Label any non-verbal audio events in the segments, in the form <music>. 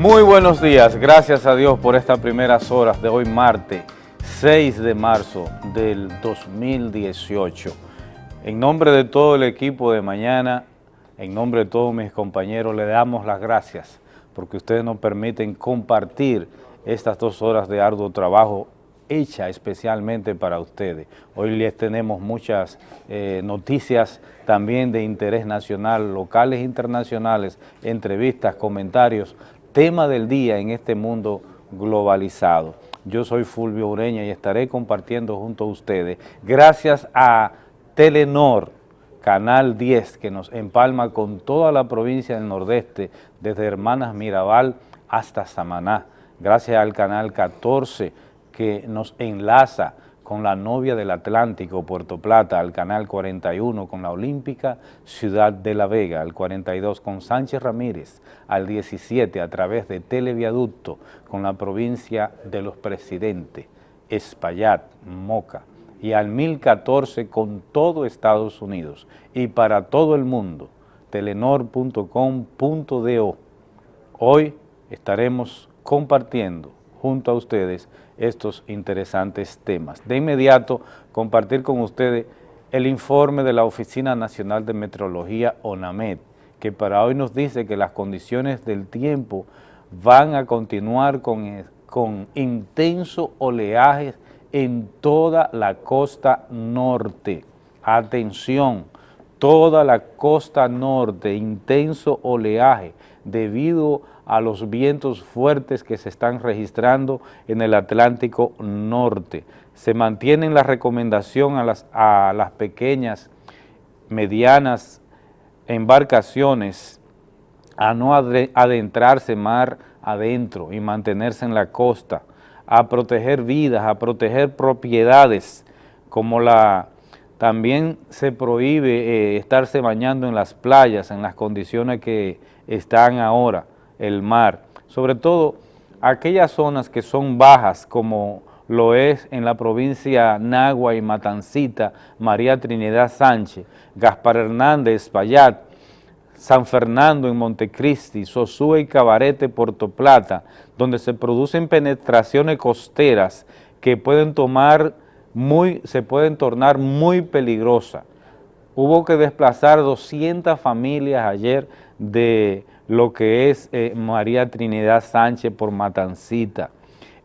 Muy buenos días, gracias a Dios por estas primeras horas de hoy martes 6 de marzo del 2018. En nombre de todo el equipo de mañana, en nombre de todos mis compañeros, le damos las gracias porque ustedes nos permiten compartir estas dos horas de arduo trabajo hecha especialmente para ustedes. Hoy les tenemos muchas eh, noticias también de interés nacional, locales internacionales, entrevistas, comentarios, tema del día en este mundo globalizado. Yo soy Fulvio Ureña y estaré compartiendo junto a ustedes, gracias a Telenor, Canal 10, que nos empalma con toda la provincia del Nordeste, desde Hermanas Mirabal hasta Samaná, gracias al Canal 14, que nos enlaza con la novia del Atlántico, Puerto Plata, al Canal 41, con la Olímpica Ciudad de La Vega, al 42, con Sánchez Ramírez, al 17, a través de Televiaducto, con la provincia de los Presidentes, Espaillat, Moca, y al 1014 con todo Estados Unidos y para todo el mundo, telenor.com.do. Hoy estaremos compartiendo junto a ustedes estos interesantes temas. De inmediato, compartir con ustedes el informe de la Oficina Nacional de Meteorología, ONAMED, que para hoy nos dice que las condiciones del tiempo van a continuar con, con intenso oleaje en toda la costa norte. Atención, toda la costa norte, intenso oleaje debido a los vientos fuertes que se están registrando en el Atlántico Norte. Se mantiene la recomendación a las, a las pequeñas, medianas embarcaciones a no adentrarse mar adentro y mantenerse en la costa, a proteger vidas, a proteger propiedades, como la también se prohíbe eh, estarse bañando en las playas en las condiciones que están ahora, el mar, sobre todo aquellas zonas que son bajas como lo es en la provincia Nagua y Matancita, María Trinidad Sánchez, Gaspar Hernández, Payat, San Fernando en Montecristi, Sosúa y Cabarete, Puerto Plata, donde se producen penetraciones costeras que pueden tomar muy, se pueden tornar muy peligrosas. Hubo que desplazar 200 familias ayer de lo que es eh, María Trinidad Sánchez por Matancita.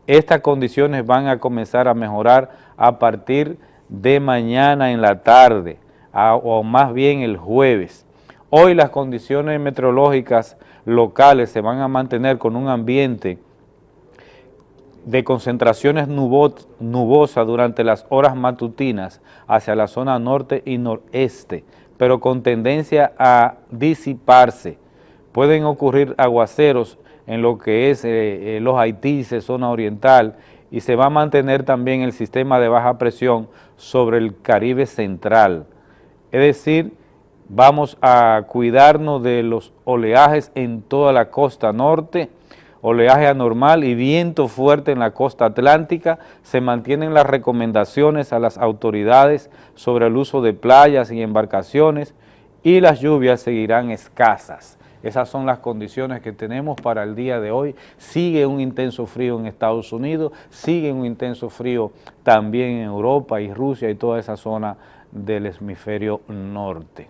Estas condiciones van a comenzar a mejorar a partir de mañana en la tarde, o más bien el jueves. Hoy las condiciones meteorológicas locales se van a mantener con un ambiente de concentraciones nubosas durante las horas matutinas hacia la zona norte y noreste, pero con tendencia a disiparse pueden ocurrir aguaceros en lo que es eh, eh, los Haití, zona oriental, y se va a mantener también el sistema de baja presión sobre el Caribe central. Es decir, vamos a cuidarnos de los oleajes en toda la costa norte, oleaje anormal y viento fuerte en la costa atlántica, se mantienen las recomendaciones a las autoridades sobre el uso de playas y embarcaciones y las lluvias seguirán escasas. Esas son las condiciones que tenemos para el día de hoy. Sigue un intenso frío en Estados Unidos, sigue un intenso frío también en Europa y Rusia y toda esa zona del hemisferio norte.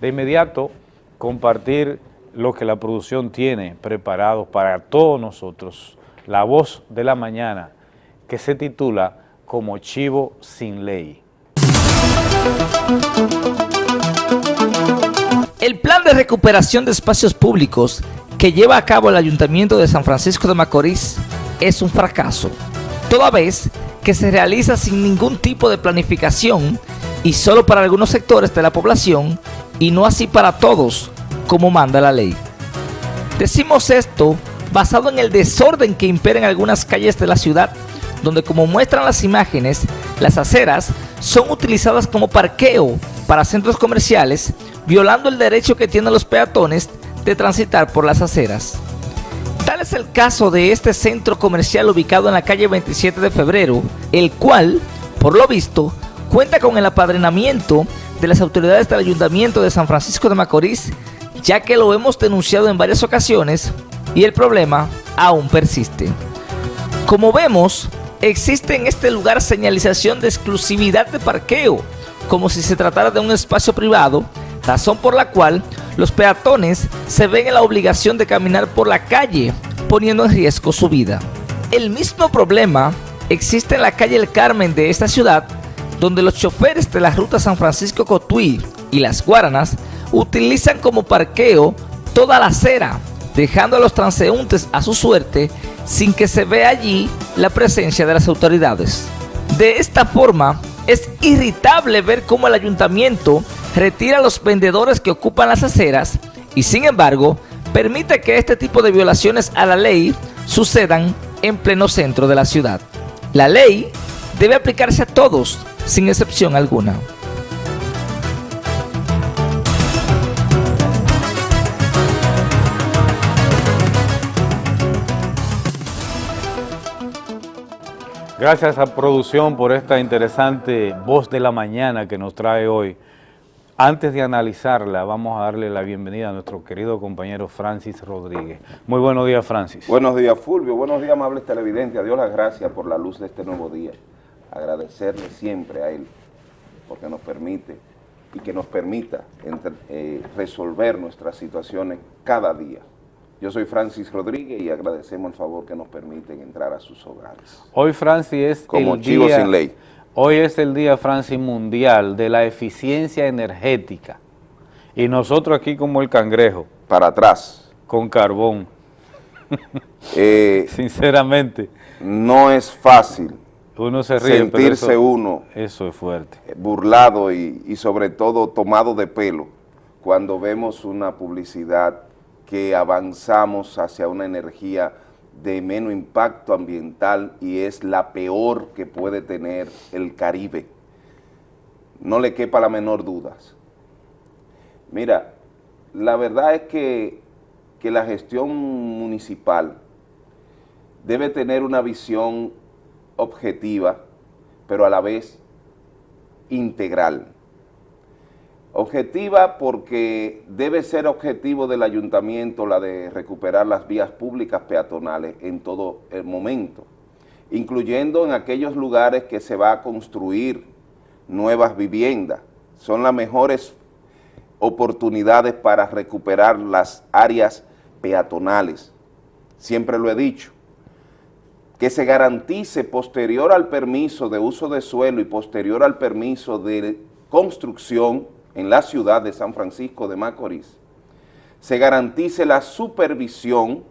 De inmediato, compartir lo que la producción tiene preparado para todos nosotros, la voz de la mañana, que se titula Como Chivo Sin Ley. El plan de recuperación de espacios públicos que lleva a cabo el Ayuntamiento de San Francisco de Macorís es un fracaso, toda vez que se realiza sin ningún tipo de planificación y solo para algunos sectores de la población y no así para todos, como manda la ley. Decimos esto basado en el desorden que impera en algunas calles de la ciudad, donde como muestran las imágenes, las aceras son utilizadas como parqueo para centros comerciales violando el derecho que tienen los peatones de transitar por las aceras. Tal es el caso de este centro comercial ubicado en la calle 27 de febrero, el cual, por lo visto, cuenta con el apadrinamiento de las autoridades del Ayuntamiento de San Francisco de Macorís, ya que lo hemos denunciado en varias ocasiones y el problema aún persiste. Como vemos, existe en este lugar señalización de exclusividad de parqueo, como si se tratara de un espacio privado, razón por la cual los peatones se ven en la obligación de caminar por la calle, poniendo en riesgo su vida. El mismo problema existe en la calle El Carmen de esta ciudad, donde los choferes de la ruta San Francisco-Cotuí y Las Guaranas utilizan como parqueo toda la acera, dejando a los transeúntes a su suerte sin que se vea allí la presencia de las autoridades. De esta forma, es irritable ver cómo el ayuntamiento retira a los vendedores que ocupan las aceras y sin embargo permite que este tipo de violaciones a la ley sucedan en pleno centro de la ciudad. La ley debe aplicarse a todos, sin excepción alguna. Gracias a producción por esta interesante voz de la mañana que nos trae hoy. Antes de analizarla, vamos a darle la bienvenida a nuestro querido compañero Francis Rodríguez. Muy buenos días, Francis. Buenos días, Fulvio. Buenos días, amables televidentes. A Dios las gracias por la luz de este nuevo día. Agradecerle siempre a Él porque nos permite y que nos permita eh, resolver nuestras situaciones cada día. Yo soy Francis Rodríguez y agradecemos el favor que nos permiten entrar a sus hogares. Hoy, Francis, es Como el chivo día, sin ley. Hoy es el día, Francis, mundial de la eficiencia energética. Y nosotros aquí como el cangrejo. Para atrás. Con carbón. <laughs> Eh, Sinceramente. No es fácil. Uno se ríe, Sentirse pero eso, uno. Eso es fuerte. Burlado y, y sobre todo tomado de pelo cuando vemos una publicidad que avanzamos hacia una energía de menos impacto ambiental y es la peor que puede tener el Caribe. No le quepa la menor duda. Mira, la verdad es que, que la gestión municipal debe tener una visión objetiva, pero a la vez integral. Objetiva porque debe ser objetivo del ayuntamiento la de recuperar las vías públicas peatonales en todo el momento, incluyendo en aquellos lugares que se va a construir nuevas viviendas. Son las mejores oportunidades para recuperar las áreas peatonales. Siempre lo he dicho, que se garantice posterior al permiso de uso de suelo y posterior al permiso de construcción en la ciudad de San Francisco de Macorís, se garantice la supervisión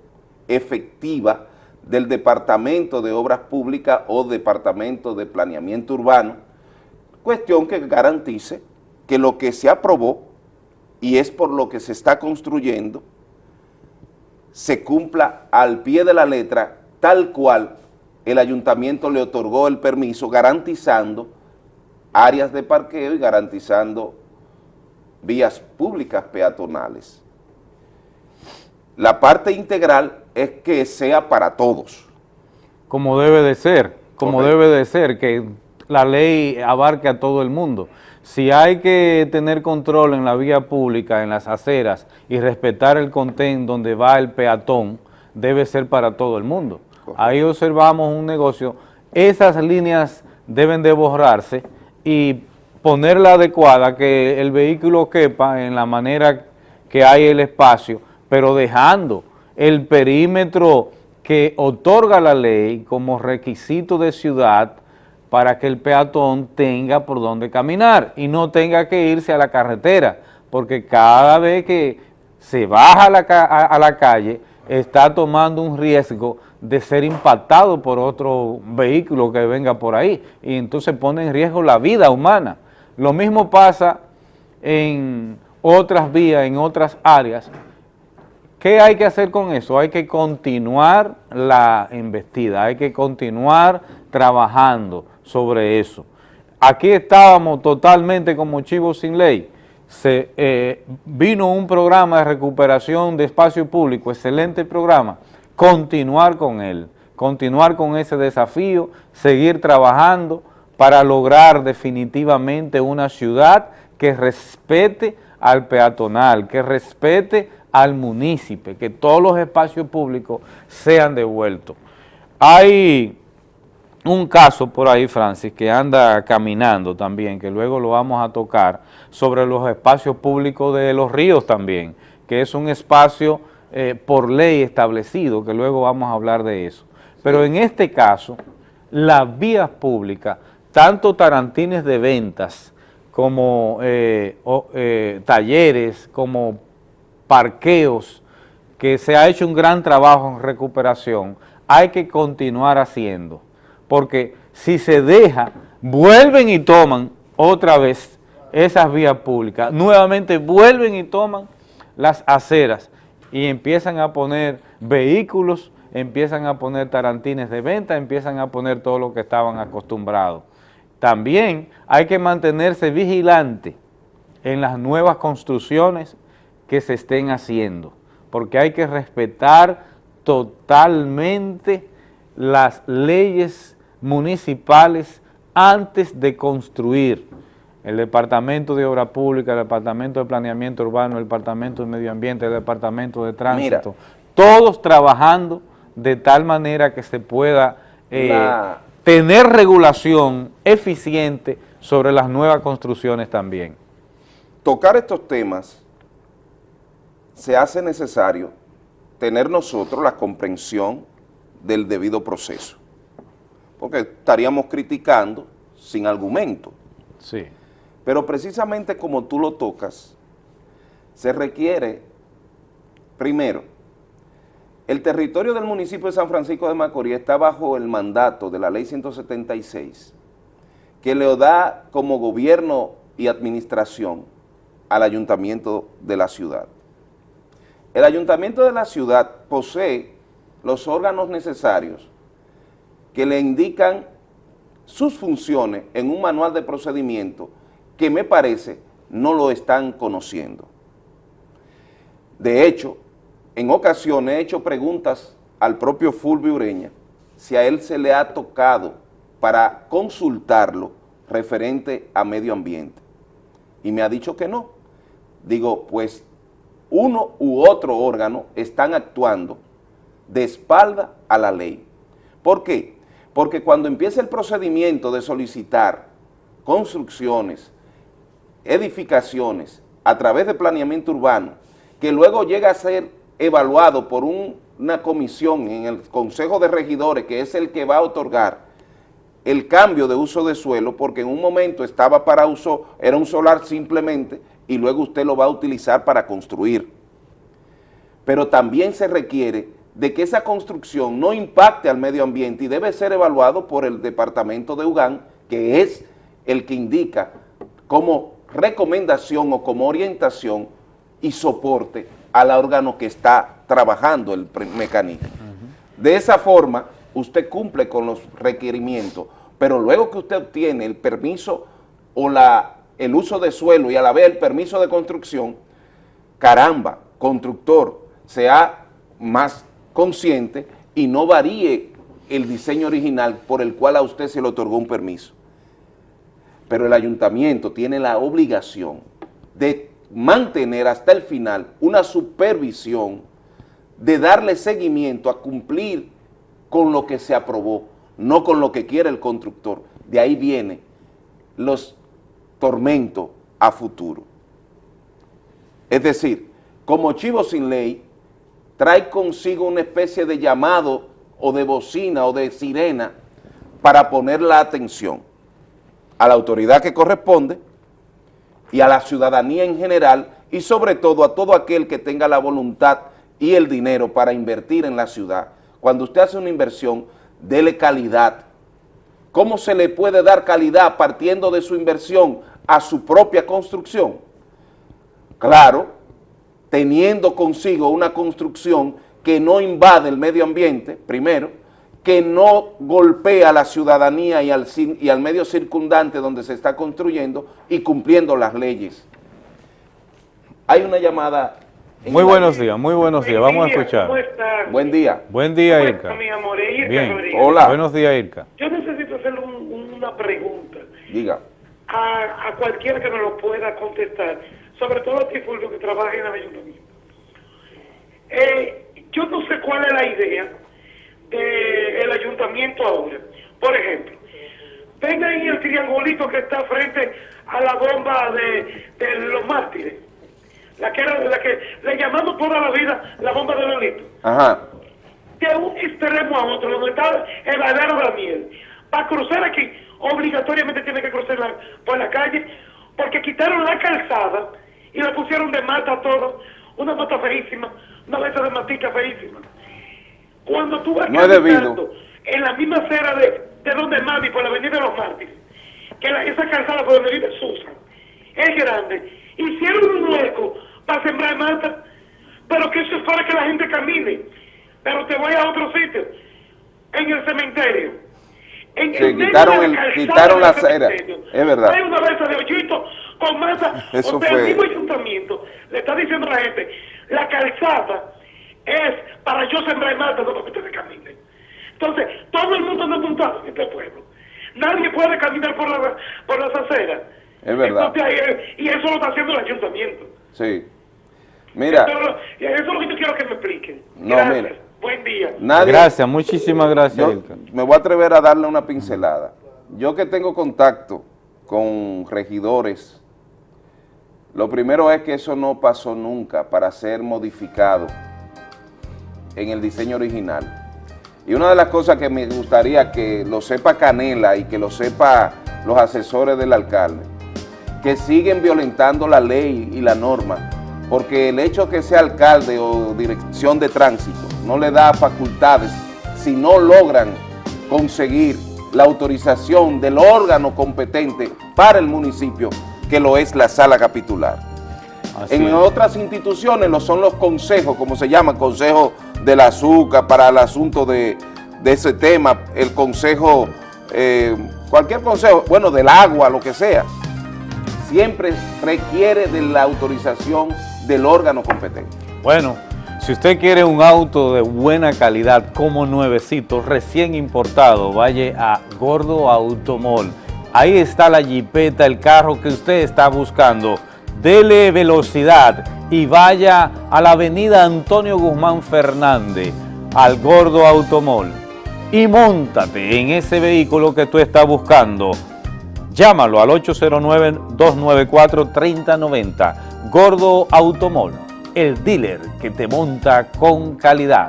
efectiva del Departamento de Obras Públicas o Departamento de Planeamiento Urbano, cuestión que garantice que lo que se aprobó y es por lo que se está construyendo, se cumpla al pie de la letra tal cual el ayuntamiento le otorgó el permiso garantizando áreas de parqueo y garantizando vías públicas peatonales. La parte integral es que sea para todos. Como debe de ser, como Correcto. debe de ser, que la ley abarque a todo el mundo. Si hay que tener control en la vía pública, en las aceras, y respetar el contén donde va el peatón, debe ser para todo el mundo. Correcto. Ahí observamos un negocio, esas líneas deben de borrarse y ponerla adecuada, que el vehículo quepa en la manera que hay el espacio, pero dejando el perímetro que otorga la ley como requisito de ciudad para que el peatón tenga por dónde caminar y no tenga que irse a la carretera, porque cada vez que se baja a la, a, la calle está tomando un riesgo de ser impactado por otro vehículo que venga por ahí y entonces pone en riesgo la vida humana. Lo mismo pasa en otras vías, en otras áreas. ¿Qué hay que hacer con eso? Hay que continuar la investida, hay que continuar trabajando sobre eso. Aquí estábamos totalmente como chivos sin ley. Eh, vino un programa de recuperación de espacio público, excelente programa, continuar con él, continuar con ese desafío, seguir trabajando, para lograr definitivamente una ciudad que respete al peatonal, que respete al municipio, que todos los espacios públicos sean devueltos. Hay un caso por ahí, Francis, que anda caminando también, que luego lo vamos a tocar, sobre los espacios públicos de los ríos también, que es un espacio eh, por ley establecido, que luego vamos a hablar de eso. Pero en este caso, las vías públicas, tanto tarantines de ventas como eh, eh, talleres, como parqueos, que se ha hecho un gran trabajo en recuperación, hay que continuar haciendo porque si se deja, vuelven y toman otra vez esas vías públicas, nuevamente vuelven y toman las aceras y empiezan a poner vehículos, empiezan a poner tarantines de venta, empiezan a poner todo lo que estaban acostumbrados. También hay que mantenerse vigilante en las nuevas construcciones que se estén haciendo, porque hay que respetar totalmente las leyes municipales antes de construir. El Departamento de Obra Pública, el Departamento de Planeamiento Urbano, el Departamento de Medio Ambiente, el Departamento de Tránsito, todos trabajando de tal manera que se pueda eh, tener regulación eficiente sobre las nuevas construcciones también. Tocar estos temas se hace necesario tener nosotros la comprensión del debido proceso porque estaríamos criticando sin argumento. Sí. Pero precisamente como tú lo tocas, se requiere, primero, el territorio del municipio de San Francisco de Macorís está bajo el mandato de la ley 176, que le da como gobierno y administración al ayuntamiento de la ciudad. El ayuntamiento de la ciudad posee los órganos necesarios que le indican sus funciones en un manual de procedimiento que me parece no lo están conociendo. De hecho, en ocasiones he hecho preguntas al propio Fulvio Ureña si a él se le ha tocado para consultarlo referente a medio ambiente. Y me ha dicho que no. Digo, pues uno u otro órgano están actuando de espalda a la ley. ¿Por qué? Porque cuando empieza el procedimiento de solicitar construcciones, edificaciones, a través de planeamiento urbano, que luego llega a ser evaluado por una comisión en el Consejo de Regidores, que es el que va a otorgar el cambio de uso de suelo, porque en un momento estaba para uso, era un solar simplemente, y luego usted lo va a utilizar para construir. Pero también se requiere de que esa construcción no impacte al medio ambiente y debe ser evaluado por el departamento de UGAN, que es el que indica como recomendación o como orientación y soporte al órgano que está trabajando el mecanismo. De esa forma, usted cumple con los requerimientos, pero luego que usted obtiene el permiso o la, el uso de suelo y a la vez el permiso de construcción, caramba, constructor, sea más consciente y no varíe el diseño original por el cual a usted se le otorgó un permiso. Pero el ayuntamiento tiene la obligación de mantener hasta el final una supervisión, de darle seguimiento a cumplir con lo que se aprobó, no con lo que quiere el constructor. De ahí viene los tormentos a futuro. Es decir, como chivo sin ley, trae consigo una especie de llamado o de bocina o de sirena para poner la atención a la autoridad que corresponde y a la ciudadanía en general y sobre todo a todo aquel que tenga la voluntad y el dinero para invertir en la ciudad. Cuando usted hace una inversión, dele calidad. ¿Cómo se le puede dar calidad partiendo de su inversión a su propia construcción? Claro, teniendo consigo una construcción que no invade el medio ambiente, primero, que no golpea a la ciudadanía y al, y al medio circundante donde se está construyendo y cumpliendo las leyes. Hay una llamada... Muy buenos días, muy buenos días, vamos a escuchar. Buen día. Buen día, Irka. Mi amor, Irka Bien. Hola. Buenos días, Irka. Yo necesito hacerle una pregunta. Diga. A, a cualquiera que me lo pueda contestar sobre todo a ti, Fulvio, que trabaja en el ayuntamiento. eh, yo no sé cuál es la idea del ayuntamiento ahora. Por ejemplo, ven ahí el triangulito que está frente a la bomba de, de los mártires. La que, era, la que le llamamos toda la vida la bomba de Lolito. Ajá. De un extremo a otro, donde está el badero de la miel. Para cruzar aquí, obligatoriamente tiene que cruzar la- por la calle, porque quitaron la calzada y la pusieron de mata a todo. Una mata feísima, una mesa de matica feísima. Cuando tú vas No es caminando en la misma acera de, de donde Mami, por la avenida de los Mártires, que la- esa calzada por donde vive Susan, es grande, hicieron un hueco para sembrar mata, pero que eso es para que la gente camine. Pero te voy a otro sitio, en el cementerio. En Sí, el quitaron el- calzada quitaron la acera, es verdad. Hay una mesa de hoyito con masa, <laughs> Eso donde fue- el mismo ayuntamiento le está diciendo a la gente, la calzada es para yo sembrar mata, no para que ustedes caminen. Entonces, todo el mundo anda montado en este pueblo. Nadie puede caminar por, la, por las aceras. Es verdad. Entonces, y eso lo está haciendo el ayuntamiento. Sí. Mira, Eso, es lo- eso es lo que yo quiero que me expliquen. No, Gracias. mira. Buen día. nadie... Gracias, muchísimas gracias. Yo me voy a atrever a darle una pincelada. Yo que tengo contacto con regidores, lo primero es que eso no pasó nunca para ser modificado en el diseño original. Y una de las cosas que me gustaría que lo sepa Canela y que lo sepa los asesores del alcalde, que siguen violentando la ley y la norma, porque el hecho que sea alcalde o dirección de tránsito no le da facultades si no logran conseguir la autorización del órgano competente para el municipio, que lo es la sala capitular. Así En es. otras instituciones lo son los consejos, como se llama, consejo del azúcar para el asunto de, de ese tema, el consejo, eh, cualquier consejo, bueno, del agua, lo que sea, siempre requiere de la autorización del órgano competente. Bueno, si usted quiere un auto de buena calidad como nuevecito, recién importado, vaya a Gordo Automol. Ahí está la jipeta, el carro que usted está buscando. Dele velocidad y vaya a la avenida Antonio Guzmán Fernández, al Gordo Automol. Y montate en ese vehículo que tú estás buscando. Llámalo al 809-294-3090. Gordo Automol, el dealer que te monta con calidad.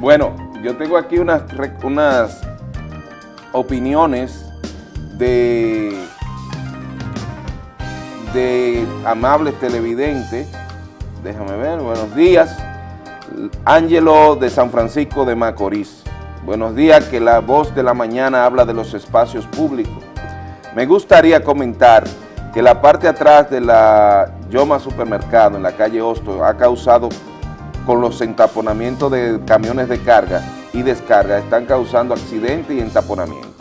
Bueno, yo tengo aquí unas, unas opiniones de, de amables televidentes. Déjame ver, buenos días. Ángelo de San Francisco de Macorís. Buenos días, que la voz de la mañana habla de los espacios públicos. Me gustaría comentar que la parte atrás de la Yoma Supermercado en la calle Hosto ha causado con los entaponamientos de camiones de carga y descarga, están causando accidentes y entaponamientos.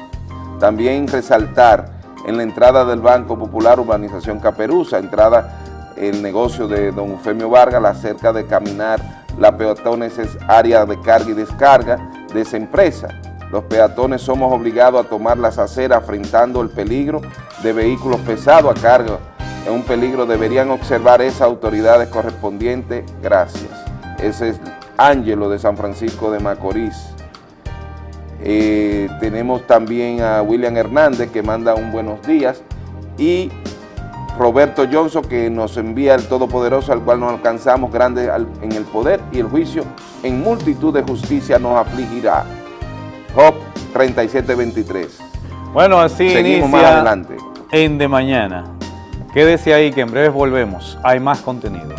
También resaltar en la entrada del Banco Popular Urbanización Caperuza, entrada el negocio de don Eufemio Vargas, la cerca de caminar, la peatones es área de carga y descarga de esa empresa. Los peatones somos obligados a tomar las aceras enfrentando el peligro de vehículos pesados a carga. Es un peligro, deberían observar esas autoridades correspondientes. Gracias. Ese es Ángelo de San Francisco de Macorís. Eh, tenemos también a William Hernández que manda un buenos días y Roberto Johnson que nos envía el Todopoderoso al cual nos alcanzamos grandes al- en el poder y el juicio en multitud de justicia nos afligirá. Job 3723. Bueno, así Seguimos inicia más adelante. en De Mañana. Quédese ahí que en breve volvemos. Hay más contenido.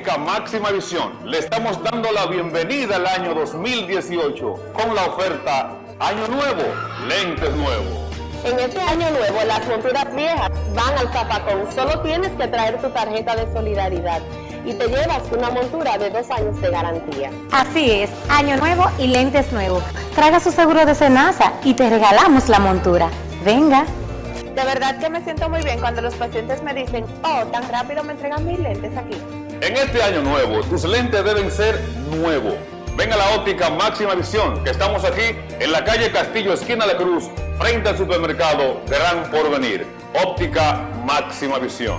Óptica máxima visión, le estamos dando la bienvenida al año 2018 con la oferta Año Nuevo, Lentes Nuevos. En este año nuevo, las monturas viejas van al zapacón. Solo tienes que traer tu tarjeta de solidaridad y te llevas una montura de dos años de garantía. Así es, año nuevo y lentes nuevos. Traiga su seguro de Senasa y te regalamos la montura. Venga. De verdad que me siento muy bien cuando los pacientes me dicen, oh, tan rápido me entregan mis lentes aquí. En este año nuevo, tus lentes deben ser nuevos, Ven a la óptica Máxima Visión, que estamos aquí en la calle Castillo, esquina de Cruz, frente al supermercado Gran Porvenir. Óptica Máxima Visión.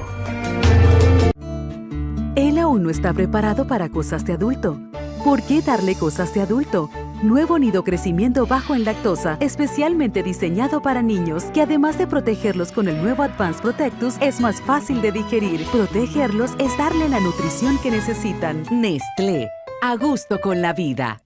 Él aún no está preparado para cosas de adulto. ¿Por qué darle cosas de adulto? Nuevo nido crecimiento bajo en lactosa, especialmente diseñado para niños, que además de protegerlos con el nuevo Advanced Protectus, es más fácil de digerir. Protegerlos es darle la nutrición que necesitan. Nestlé a gusto con la vida.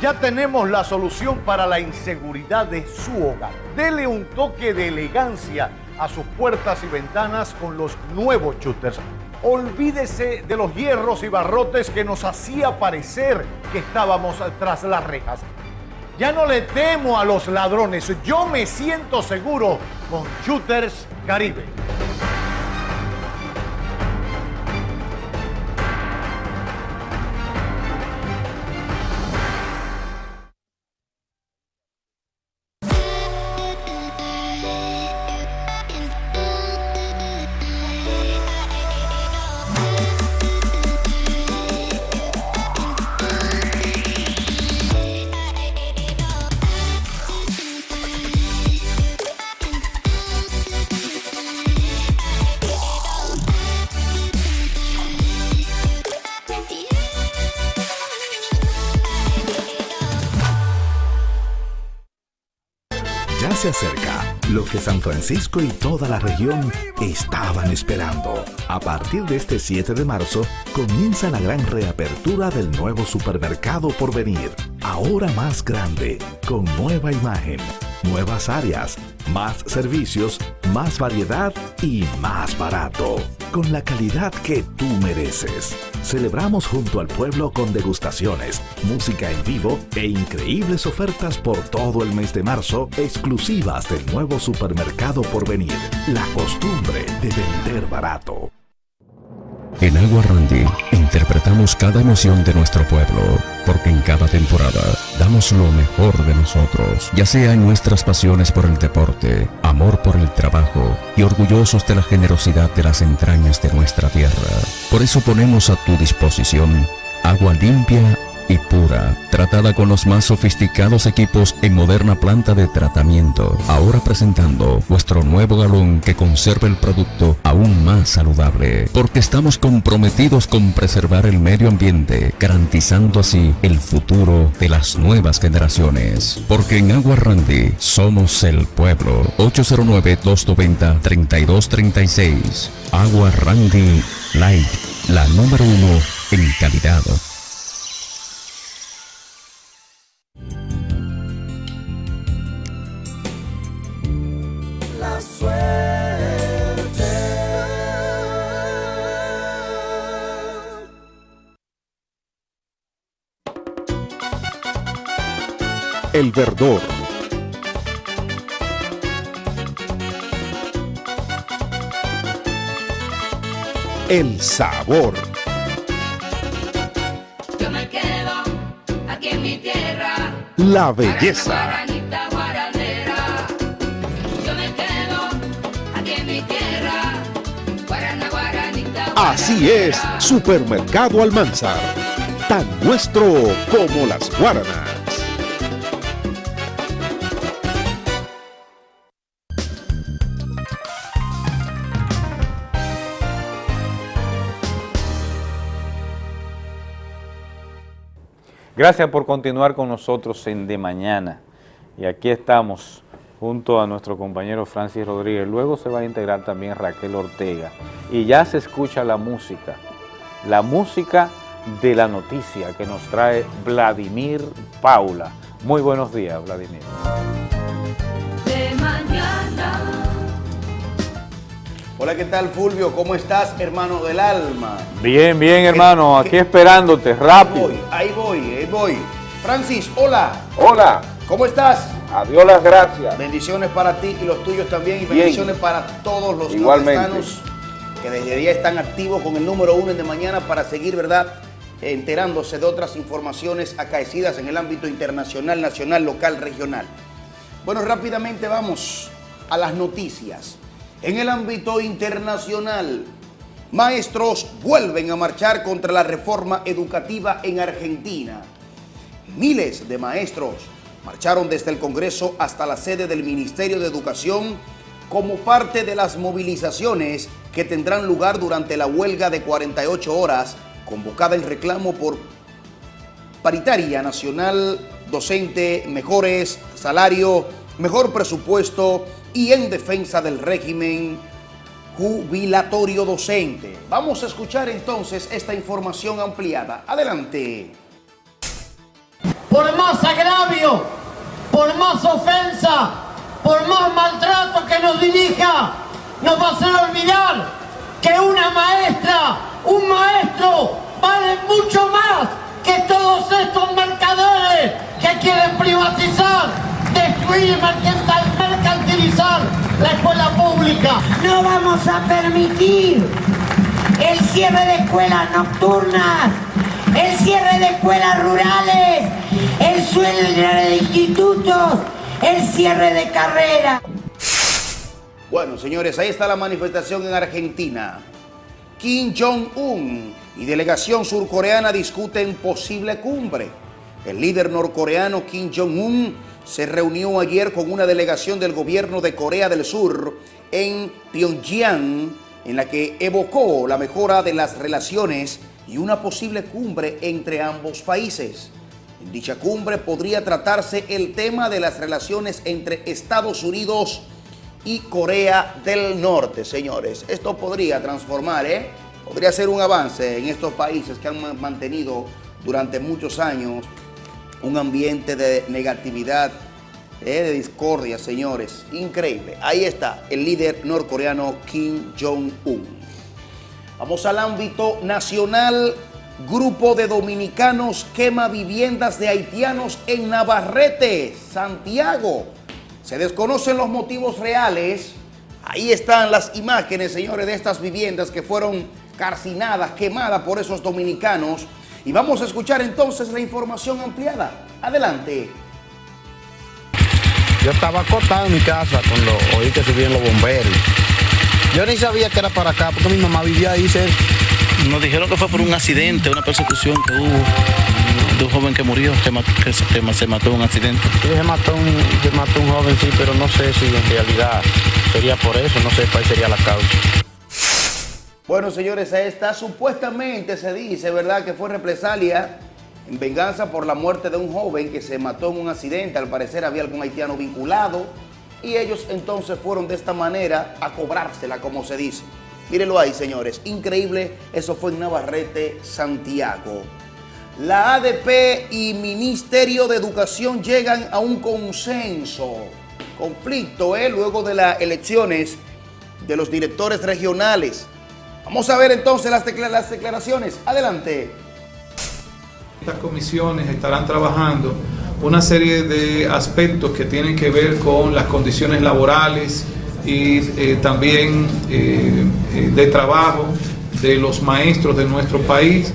Ya tenemos la solución para la inseguridad de su hogar. Dele un toque de elegancia a sus puertas y ventanas con los nuevos shooters. Olvídese de los hierros y barrotes que nos hacía parecer que estábamos tras las rejas. Ya no le temo a los ladrones, yo me siento seguro con Shooters Caribe. Se acerca lo que San Francisco y toda la región estaban esperando. A partir de este 7 de marzo comienza la gran reapertura del nuevo supermercado por venir. Ahora más grande, con nueva imagen, nuevas áreas, más servicios, más variedad y más barato. Con la calidad que tú mereces. Celebramos junto al pueblo con degustaciones, música en vivo e increíbles ofertas por todo el mes de marzo, exclusivas del nuevo supermercado por venir. La costumbre de vender barato. En Agua Randy interpretamos cada emoción de nuestro pueblo, porque en cada temporada damos lo mejor de nosotros, ya sea en nuestras pasiones por el deporte, amor por el trabajo y orgullosos de la generosidad de las entrañas de nuestra tierra. Por eso ponemos a tu disposición agua limpia y pura, tratada con los más sofisticados equipos en moderna planta de tratamiento. Ahora presentando nuestro nuevo galón que conserva el producto aún más saludable, porque estamos comprometidos con preservar el medio ambiente, garantizando así el futuro de las nuevas generaciones. Porque en Agua Randy somos el pueblo. 809-290-3236. Agua Randy Light, la número uno en calidad. El verdor. El sabor. Yo me quedo aquí en mi tierra. La belleza. Así es, Supermercado Almanzar. Tan nuestro como las guaranas. Gracias por continuar con nosotros en De Mañana. Y aquí estamos junto a nuestro compañero Francis Rodríguez. Luego se va a integrar también Raquel Ortega. Y ya se escucha la música, la música de la noticia que nos trae Vladimir Paula. Muy buenos días, Vladimir. De mañana. Hola, ¿qué tal Fulvio? ¿Cómo estás, hermano del alma? Bien, bien, hermano. Aquí esperándote, rápido. Voy, ahí voy, ahí voy. Francis, hola. Hola. ¿Cómo estás? Adiós las gracias. Bendiciones para ti y los tuyos también. Y Bien. bendiciones para todos los nordestanos que desde día están activos con el número uno en de mañana para seguir, ¿verdad? Enterándose de otras informaciones acaecidas en el ámbito internacional, nacional, local, regional. Bueno, rápidamente vamos a las noticias. En el ámbito internacional, Maestros vuelven a marchar contra la reforma educativa en Argentina. Miles de maestros marcharon desde el Congreso hasta la sede del Ministerio de Educación como parte de las movilizaciones que tendrán lugar durante la huelga de 48 horas convocada en reclamo por paritaria nacional, docente, mejores salario, mejor presupuesto y en defensa del régimen jubilatorio docente. Vamos a escuchar entonces esta información ampliada. Adelante. Por más agravio, por más ofensa, por más maltrato que nos dirija, nos va a hacer olvidar que una maestra, un maestro, vale mucho más que todos estos mercaderes que quieren privatizar, destruir y mercantilizar la escuela pública. No vamos a permitir el cierre de escuelas nocturnas, el cierre de escuelas rurales, el cierre de institutos, el cierre de carreras. Bueno, señores, ahí está la manifestación en Argentina. Kim Jong-un y delegación surcoreana discuten posible cumbre. El líder norcoreano Kim Jong-un se reunió ayer con una delegación del gobierno de Corea del Sur en Pyongyang, en la que evocó la mejora de las relaciones y una posible cumbre entre ambos países. En dicha cumbre podría tratarse el tema de las relaciones entre Estados Unidos y Corea del Norte, señores. Esto podría transformar, ¿eh? Podría ser un avance en estos países que han mantenido durante muchos años un ambiente de negatividad, ¿eh? de discordia, señores. Increíble. Ahí está el líder norcoreano Kim Jong-un. Vamos al ámbito nacional. Grupo de dominicanos quema viviendas de haitianos en Navarrete, Santiago. Se desconocen los motivos reales. Ahí están las imágenes, señores, de estas viviendas que fueron carcinadas, quemadas por esos dominicanos. Y vamos a escuchar entonces la información ampliada. Adelante. Yo estaba acostado en mi casa cuando oí que subían los bomberos. Yo ni sabía que era para acá, porque mi mamá vivía ahí cerca. Nos dijeron que fue por un accidente, una persecución que hubo de un joven que murió, que, que se, que ma- se mató en un accidente. Sí, se mató, un, se mató un joven, sí, pero no sé si en realidad sería por eso, no sé cuál sería la causa. Bueno, señores, ahí está. Supuestamente se dice, ¿verdad?, que fue represalia en venganza por la muerte de un joven que se mató en un accidente. Al parecer había algún haitiano vinculado y ellos entonces fueron de esta manera a cobrársela, como se dice. Mírenlo ahí, señores. Increíble. Eso fue en Navarrete, Santiago. La ADP y Ministerio de Educación llegan a un consenso. Conflicto, ¿eh? Luego de las elecciones de los directores regionales. Vamos a ver entonces las, decla- las declaraciones. Adelante. Estas comisiones estarán trabajando una serie de aspectos que tienen que ver con las condiciones laborales y eh, también eh, eh, de trabajo de los maestros de nuestro país,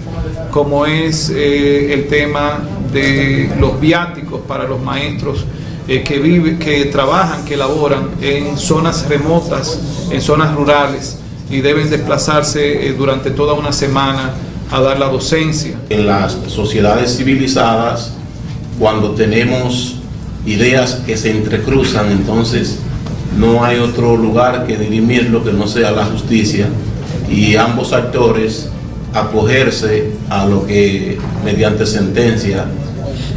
como es el tema de los viáticos para los maestros que viven, que trabajan, que laboran en zonas remotas, en zonas rurales y deben desplazarse durante toda una semana a dar la docencia. En las sociedades civilizadas, cuando tenemos ideas que se entrecruzan, entonces no hay otro lugar que dirimirlo que no sea la justicia y ambos actores acogerse a lo que mediante sentencia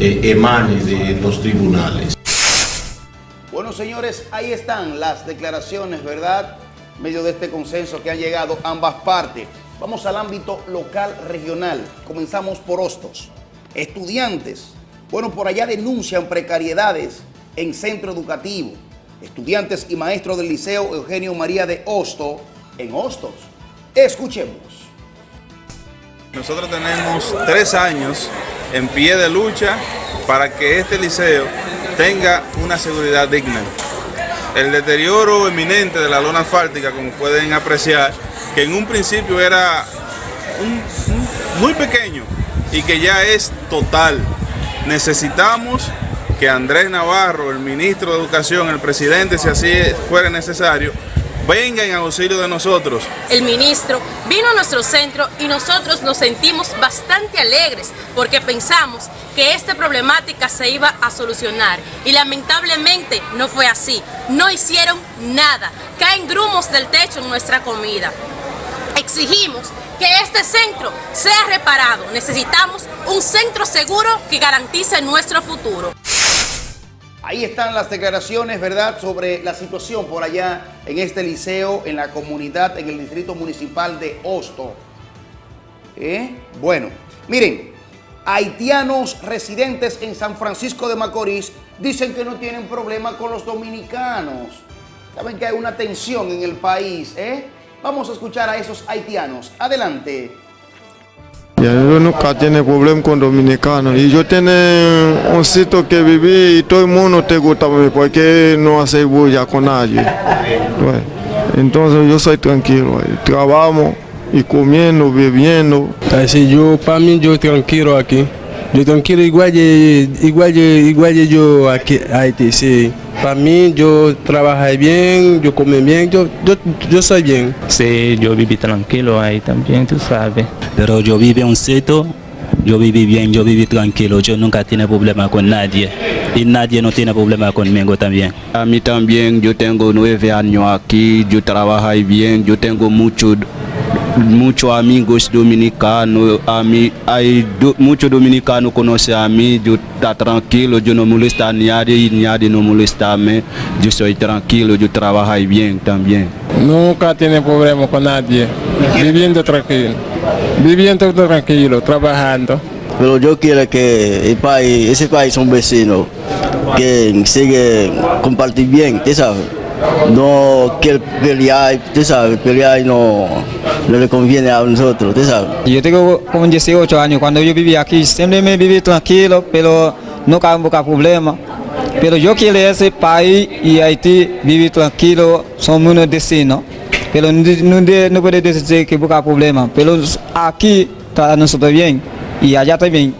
eh, emane de los tribunales. Bueno, señores, ahí están las declaraciones, ¿verdad? Medio de este consenso que han llegado ambas partes. Vamos al ámbito local regional. Comenzamos por Hostos. Estudiantes, bueno, por allá denuncian precariedades en centro educativo. Estudiantes y maestros del Liceo Eugenio María de Hosto, en Hostos. Escuchemos. Nosotros tenemos tres años en pie de lucha para que este liceo tenga una seguridad digna. El deterioro eminente de la lona asfáltica, como pueden apreciar, que en un principio era muy pequeño y que ya es total. Necesitamos que Andrés Navarro, el ministro de Educación, el presidente, si así fuera necesario, venga en auxilio de nosotros. El ministro vino a nuestro centro y nosotros nos sentimos bastante alegres porque pensamos que esta problemática se iba a solucionar y lamentablemente no fue así. No hicieron nada. Caen grumos del techo en nuestra comida. Exigimos que este centro sea reparado. Necesitamos un centro seguro que garantice nuestro futuro. Ahí están las declaraciones, ¿verdad?, sobre la situación por allá en este liceo, en la comunidad, en el distrito municipal de Hosto. ¿Eh? Bueno, miren, haitianos residentes en San Francisco de Macorís dicen que no tienen problema con los dominicanos. Saben que hay una tensión en el país, ¿eh? Vamos a escuchar a esos haitianos. Adelante. Ya, yo nunca tiene problema con dominicanos. Y yo tengo un sitio que viví y todo el mundo te gusta a mí porque no hace bulla con nadie. Entonces yo soy tranquilo. Trabajamos y comiendo, bebiendo. Así yo, para mí, yo tranquilo aquí. Yo tranquilo igual igual igual yo aquí, Haití, sí. Para mí, yo trabajo bien, yo como bien, yo, yo, yo soy bien. Sí, yo viví tranquilo ahí también, tú sabes. Pero yo viví en un sitio, yo viví bien, yo viví tranquilo, yo nunca tiene problema con nadie. Y nadie no tiene problema conmigo también. A mí también, yo tengo nueve años aquí, yo trabajo bien, yo tengo mucho muchos amigos dominicanos, a mí, hay do- muchos dominicanos conocen a mí, yo está tranquilo, yo no molesto a nadie y nadie no molesta a mí, yo soy tranquilo, yo trabajo bien también. Nunca tiene problema con nadie, viviendo tranquilo, viviendo tranquilo, trabajando. Pero yo quiero que el país, ese país son vecinos, que sigue compartir bien, ¿tú sabes? No quiere pelear, tú sabes, pelear no, no le conviene a nosotros, ¿tú sabes? Yo tengo como 18 años, cuando yo vivía aquí, siempre me viví tranquilo, pero nunca hubo problema. Pero yo quiero ese país y Haití vivir tranquilo, somos unos vecinos. Pero no, no, no puede decir que busca problema, pero aquí está nosotros bien y allá también.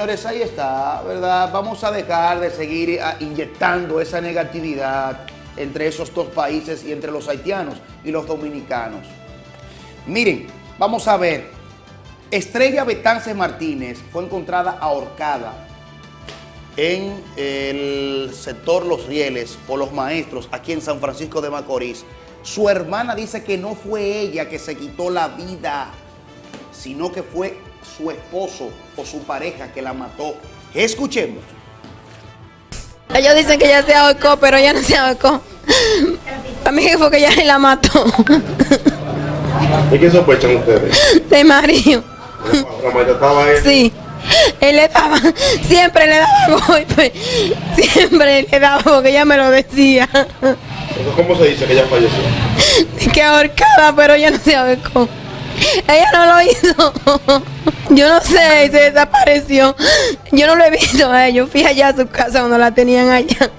Señores, ahí está, ¿verdad? Vamos a dejar de seguir ah, inyectando esa negatividad entre esos dos países y entre los haitianos y los dominicanos. Miren, vamos a ver. Estrella Betance Martínez fue encontrada ahorcada en el sector Los Rieles o Los Maestros, aquí en San Francisco de Macorís. Su hermana dice que no fue ella que se quitó la vida, sino que fue su esposo o su pareja que la mató. Escuchemos. Ellos dicen que ella se ahorcó, pero ella no se ahorcó. Para mí que fue que ella la mató. ¿Y qué sospechan ustedes? De Mario. ¿La maltrataba él? Sí. Él le daba, siempre le daba golpe. Siempre le daba porque ella me lo decía. ¿Cómo se dice que ella falleció? Que ahorcada, pero ella no se ahorcó. <laughs> Ella no lo hizo. <laughs> Yo no sé, se desapareció. Yo no lo he visto a ella. Yo fui allá a su casa cuando la tenían allá.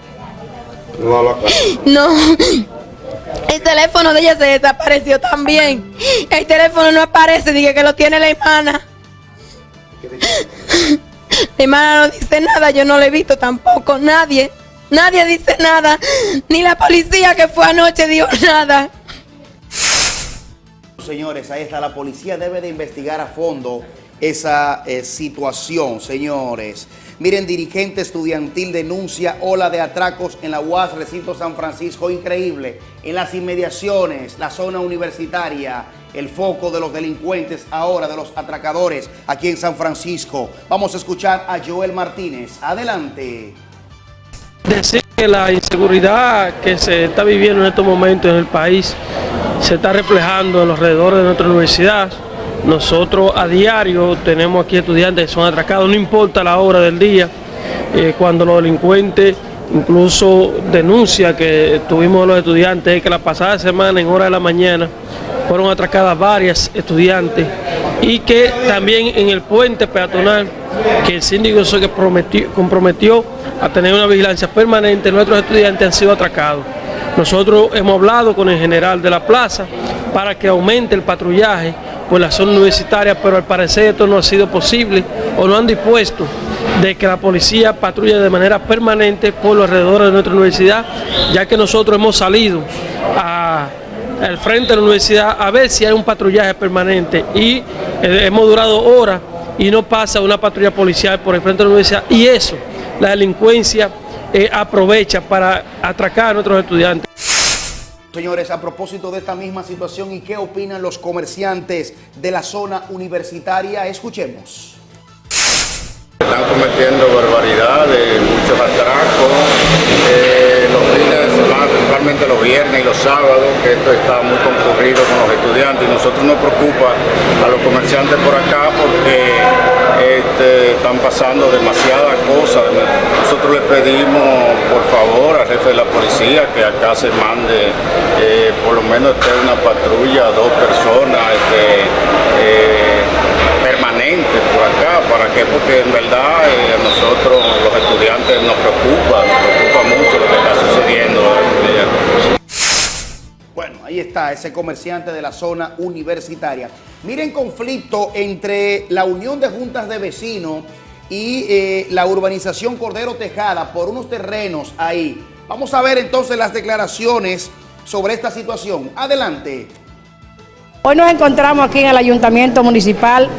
No. El teléfono de ella se desapareció también. El teléfono no aparece, dije que lo tiene la hermana. <laughs> La hermana no dice nada, yo no lo he visto tampoco, nadie. Nadie dice nada. Ni la policía que fue anoche dijo nada. Señores, ahí está. La policía debe de investigar a fondo esa eh, situación, señores. Miren, dirigente estudiantil denuncia ola de atracos en la UAS Recinto San Francisco. Increíble. En las inmediaciones, la zona universitaria, el foco de los delincuentes ahora, de los atracadores aquí en San Francisco. Vamos a escuchar a Joel Martínez. Adelante. Decir que la inseguridad que se está viviendo en estos momentos en el país se está reflejando en los alrededores de nuestra universidad. Nosotros a diario tenemos aquí estudiantes que son atracados, no importa la hora del día, eh, cuando los delincuentes incluso denuncia que tuvimos los estudiantes es que la pasada semana en hora de la mañana fueron atracadas varias estudiantes y que también en el puente peatonal que el síndico se comprometió a tener una vigilancia permanente, nuestros estudiantes han sido atracados. Nosotros hemos hablado con el general de la plaza para que aumente el patrullaje por la zona universitaria, pero al parecer esto no ha sido posible o no han dispuesto de que la policía patrulle de manera permanente por los alrededores de nuestra universidad, ya que nosotros hemos salido al frente de la universidad a ver si hay un patrullaje permanente y eh, hemos durado horas y no pasa una patrulla policial por el frente de la universidad y eso, la delincuencia eh, aprovecha para atracar a nuestros estudiantes. Señores, a propósito de esta misma situación y qué opinan los comerciantes de la zona universitaria, escuchemos. Están cometiendo barbaridades, muchos atracos, eh, los semana, principalmente los viernes y los sábados, que esto está muy concurrido con los estudiantes y nosotros nos preocupa a los comerciantes por acá porque este, están pasando demasiadas cosas. Nosotros le pedimos, por favor, al jefe de la policía que acá se mande eh, por lo menos una patrulla, dos personas este, eh, permanentes por acá. ¿Para qué? Porque en verdad eh, a nosotros, los estudiantes, nos preocupa ese comerciante de la zona universitaria. Miren conflicto entre la Unión de Juntas de Vecinos y eh, la urbanización Cordero Tejada por unos terrenos ahí. Vamos a ver entonces las declaraciones sobre esta situación. Adelante. Hoy nos encontramos aquí en el Ayuntamiento Municipal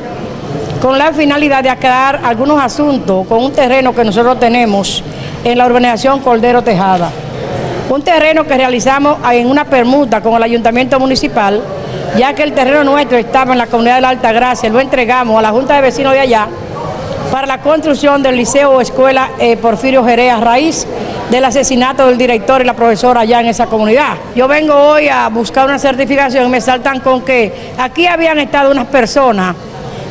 con la finalidad de aclarar algunos asuntos con un terreno que nosotros tenemos en la urbanización Cordero Tejada. Un terreno que realizamos en una permuta con el Ayuntamiento Municipal, ya que el terreno nuestro estaba en la comunidad de la Alta Gracia, lo entregamos a la Junta de Vecinos de allá para la construcción del Liceo o Escuela eh, Porfirio Jerez a raíz del asesinato del director y la profesora allá en esa comunidad. Yo vengo hoy a buscar una certificación y me saltan con que aquí habían estado unas personas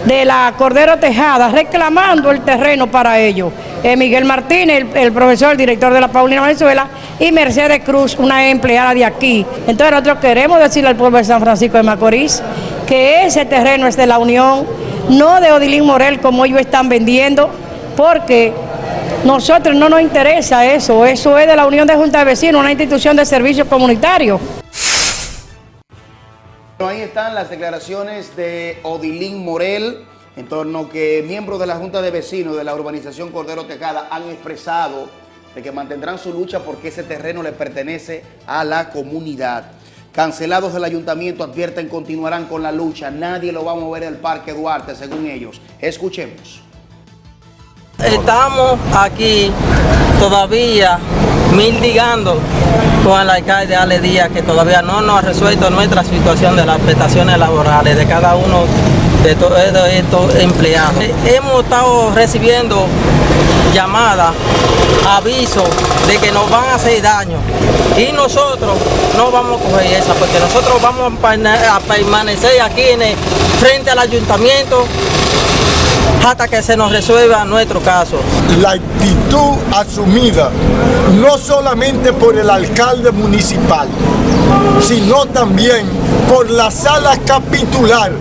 de la Cordero Tejada reclamando el terreno para ellos. Eh, Miguel Martínez, el, profesor, el director de la Paulina Venezuela, y Mercedes Cruz, una empleada de aquí. Entonces nosotros queremos decirle al pueblo de San Francisco de Macorís que ese terreno es de la Unión, no de Odilín Morel como ellos están vendiendo, porque nosotros no nos interesa eso, eso es de la Unión de Junta de Vecinos, una institución de servicios comunitarios. Ahí están las declaraciones de Odilín Morel, en torno que miembros de la Junta de Vecinos de la urbanización Cordero Tejada han expresado de que mantendrán su lucha porque ese terreno le pertenece a la comunidad. Cancelados del ayuntamiento advierten continuarán con la lucha. Nadie lo va a mover del Parque Duarte, según ellos. Escuchemos. Estamos aquí todavía mendigando con el alcalde Ale Díaz que todavía no nos ha resuelto nuestra situación de las prestaciones laborales de cada uno de todos estos empleados. Hemos estado recibiendo llamadas, avisos de que nos van a hacer daño y nosotros no vamos a coger esa porque nosotros vamos a permanecer aquí en frente al ayuntamiento hasta que se nos resuelva nuestro caso. La actitud asumida no solamente por el alcalde municipal, sino también por la sala capitular,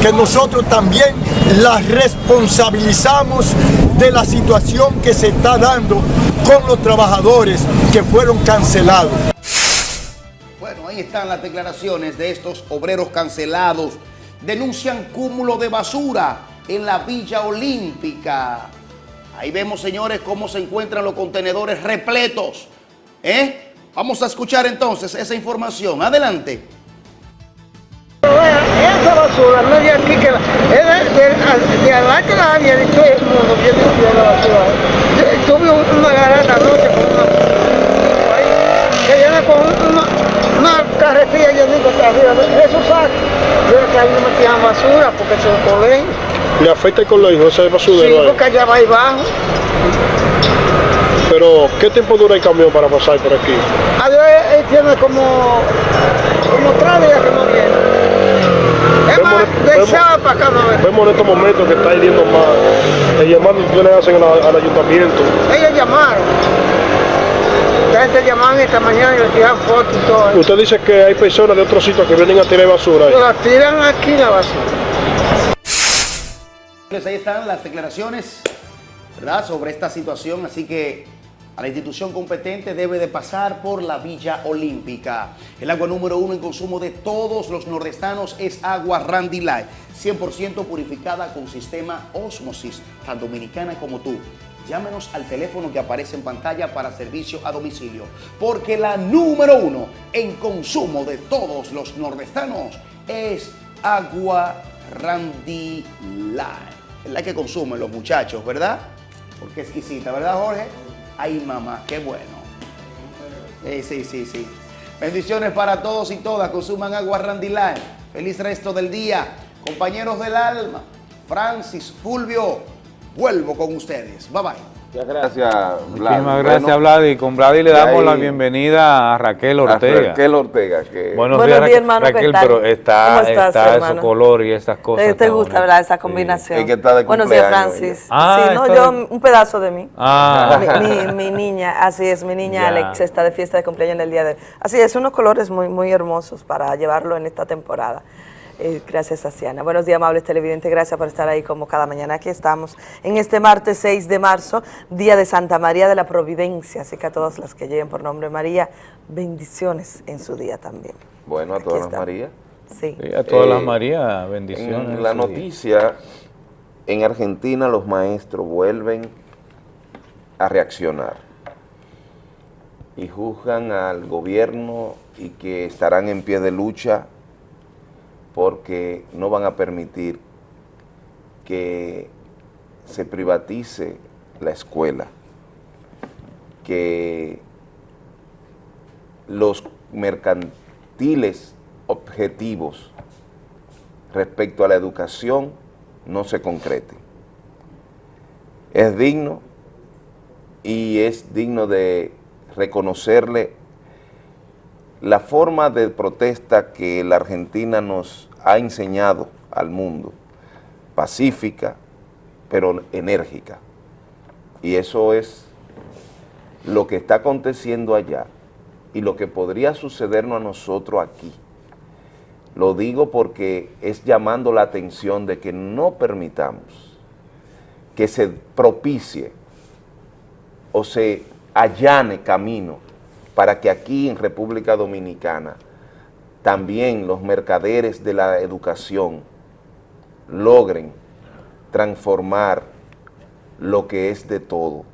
que nosotros también la responsabilizamos de la situación que se está dando con los trabajadores que fueron cancelados. Bueno, ahí están las declaraciones de estos obreros cancelados. Denuncian cúmulo de basura en la Villa Olímpica. Ahí vemos, señores, cómo se encuentran los contenedores repletos. ¿Eh? Vamos a escuchar entonces esa información. Adelante. Esa basura no es de aquí, que la, es de, de, de la había de todo el mundo viene de la basura. Tuve una garata anoche con una que viene con una, una carretilla llenita arriba de esos sacos. Yo que ahí no metían basura porque son colegios. ¿Le afecta el colegio ese basurero? Sí, porque allá va y bajo. Pero, ¿qué tiempo dura el camión para pasar por aquí? Allá él tiene como, como tres días que no viene. Es más, de sábado para acá no viene. Vemos en estos momentos que está hiriendo más. El llamado que hacen al, al ayuntamiento. Ellos llamaron. La gente llamaron esta mañana y le tiran fotos y todo. Usted dice que hay personas de otros sitios que vienen a tirar basura. ahí. La tiran aquí la basura. Pues ahí están las declaraciones, sobre esta situación, así que a la institución competente debe de pasar por la Villa Olímpica. El agua número uno en consumo de todos los nordestanos es agua Randy Light, 100% purificada con sistema Osmosis, tan dominicana como tú. Llámenos al teléfono que aparece en pantalla para servicio a domicilio, porque la número uno en consumo de todos los nordestanos es agua Randy Light. Es la que consumen los muchachos, ¿verdad? Porque exquisita, ¿verdad, Jorge? Ay, mamá, qué bueno. Eh, sí, sí, sí. Bendiciones para todos y todas. Consuman agua Randy Light. Feliz resto del día. Compañeros del alma, Francis, Fulvio, vuelvo con ustedes. Bye bye. Muchas gracias, Vlad. Muchísimas gracias, Bueno, Vlad. Y con Vlad y le damos ahí- la bienvenida a Raquel a Ortega. Raquel Ortega, que... Buenos, Buenos días, hermano, ¿qué Raquel, pero está, ¿Cómo estás, está esos colores y esas cosas. ¿Te, gusta, verdad, esa combinación? Es que está de Buenos días, Francis. Ah, sí, no, yo, de- un pedazo de mí. Ah. Mi, mi- mi niña, así es, mi niña Ya. Alex está de fiesta de cumpleaños en el día de hoy. Así es, unos colores muy, muy hermosos para llevarlo en esta temporada. Eh, gracias, Asiana. Buenos días, amables televidentes. Gracias por estar ahí como cada mañana. Aquí estamos en este martes 6 de marzo, día de Santa María de la Providencia. Así que a todas las que lleguen por nombre María, bendiciones en su día también. Bueno, a Aquí todas las. Marías. Sí. Sí, a todas las Eh, Marías, bendiciones. En en la día. noticia, en Argentina los maestros vuelven a reaccionar y juzgan al gobierno y que estarán en pie de lucha porque no van a permitir que se privatice la escuela, que los mercantiles objetivos respecto a la educación no se concreten. Es digno y es digno de reconocerle la forma de protesta que la Argentina nos ha enseñado al mundo, pacífica, pero enérgica. Y eso es lo que está aconteciendo allá y lo que podría sucedernos a nosotros aquí. Lo digo porque es llamando la atención de que no permitamos que se propicie o se allane camino para que aquí en República Dominicana también los mercaderes de la educación logren transformar lo que es de todo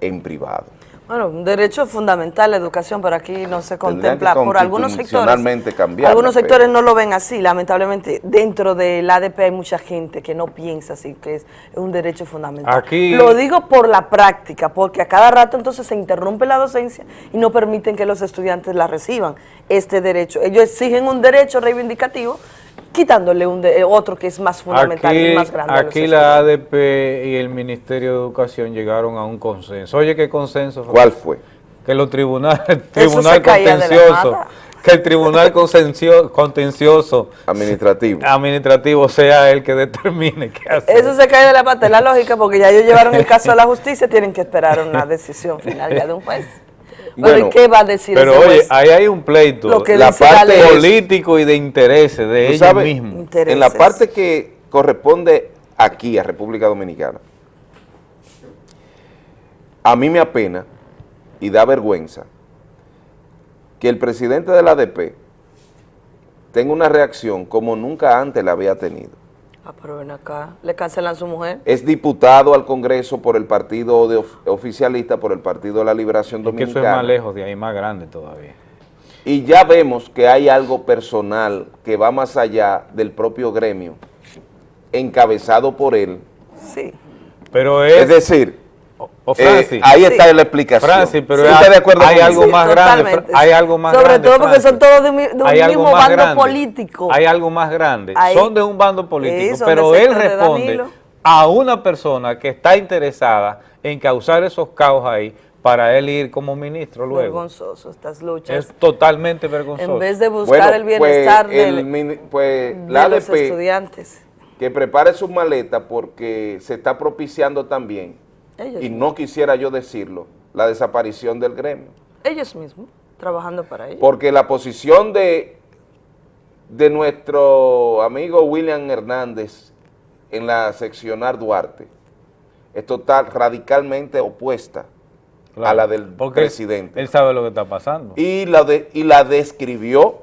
en privado. Bueno, un derecho fundamental la educación, pero aquí no se contempla por algunos sectores. cambiarla, Algunos pero- sectores no lo ven así, lamentablemente. Dentro del ADP hay mucha gente que no piensa así, que es un derecho fundamental. Aquí- Lo digo por la práctica, porque a cada rato entonces se interrumpe la docencia y no permiten que los estudiantes la reciban, este derecho. Ellos exigen un derecho reivindicativo, quitándole un de- otro que es más fundamental y Aquí, más grande. aquí la ADP y el Ministerio de Educación llegaron a un consenso. Oye, ¿qué consenso? ¿Cuál fue? Que los tribunales, el tribunal <laughs> contencioso, que el tribunal consencio- contencioso administrativo administrativo sea el que determine qué hacer. Eso se cae de la pata de la lógica porque ya ellos llevaron el caso a la justicia, tienen que esperar una decisión final ya de un juez. Bueno, Bueno, ¿y qué va a decir Pero ese oye, juez? ahí hay un pleito, Lo que la la parte ley. político y de intereses de ellos sabes, mismos. En la parte que corresponde aquí a República Dominicana, a mí me apena y da vergüenza que el presidente de la ADP tenga una reacción como nunca antes la había tenido. Ah, pero ven acá, le cancelan su mujer. Es diputado al Congreso por el partido de of- oficialista, por el Partido de la Liberación Que eso es Dominicana. más lejos de ahí, más grande todavía. Y ya vemos que hay algo personal que va más allá del propio gremio, encabezado por él. Sí. Pero Es, es, decir, o eh, ahí está la explicación. Francis, pero ¿Sí hay, de acuerdo hay algo Sí, más grande, hay algo más Sobre grande, todo porque Francis. son todos de, mi- de un mismo bando grande. político. Hay algo más grande. Hay- Son de un bando político, pero él responde a una persona que está interesada en causar esos caos ahí para él ir como ministro luego. Vergonzoso estas luchas. Es totalmente vergonzoso. En vez de buscar Bueno, el bienestar pues, del- el pues, de la los ADP, estudiantes. que prepare sus maletas porque se está propiciando también, Ellos, y no quisiera yo decirlo, la desaparición del gremio. ellos mismos, trabajando para ellos. Porque la posición de, de nuestro amigo William Hernández en la seccional Duarte es total, radicalmente opuesta a la del porque él- presidente. Él sabe lo que está pasando. Y la, de- y la describió,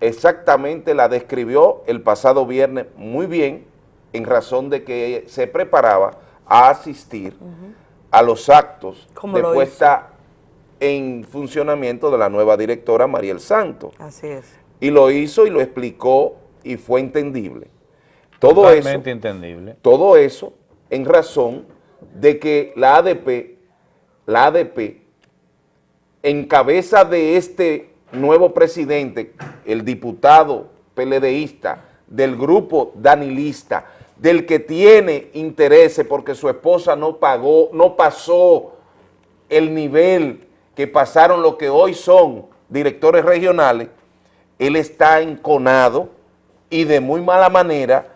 exactamente la describió el pasado viernes muy bien, en razón de que se preparaba a asistir a los actos Como de lo puesta en funcionamiento de la nueva directora Mariel Santo. Así es. Y lo hizo y lo explicó y fue entendible. Todo Totalmente eso, entendible. todo eso en razón de que la ADP, la ADP, en cabeza de este nuevo presidente, el diputado PLDista del grupo danilista, del que tiene intereses porque su esposa no pagó, no pasó el nivel que pasaron los que hoy son directores regionales, él está enconado y de muy mala manera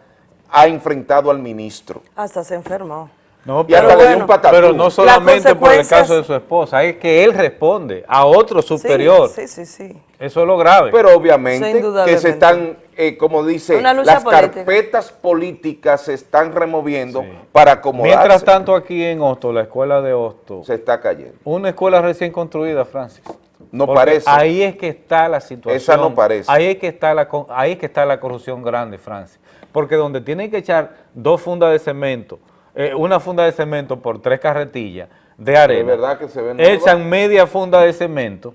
ha enfrentado al ministro. Hasta se enfermó. No, Y hasta le dio un pero no solamente por el caso de su esposa, es que él responde a otro superior. Sí, sí, sí. Eso es lo grave. Pero obviamente que se están, eh, como dice, las política. carpetas políticas se están removiendo para acomodarse. Mientras tanto aquí en Hosto, la escuela de Hosto, se está cayendo. una escuela recién construida, Francis. No Porque parece. Ahí es que está la situación. Esa no parece. Ahí es que está la, ahí es que está la corrupción grande, Francis. Porque donde tienen que echar dos fundas de cemento, eh, una funda de cemento por tres carretillas de arena, verdad que se ven nuevas. echan media funda de cemento,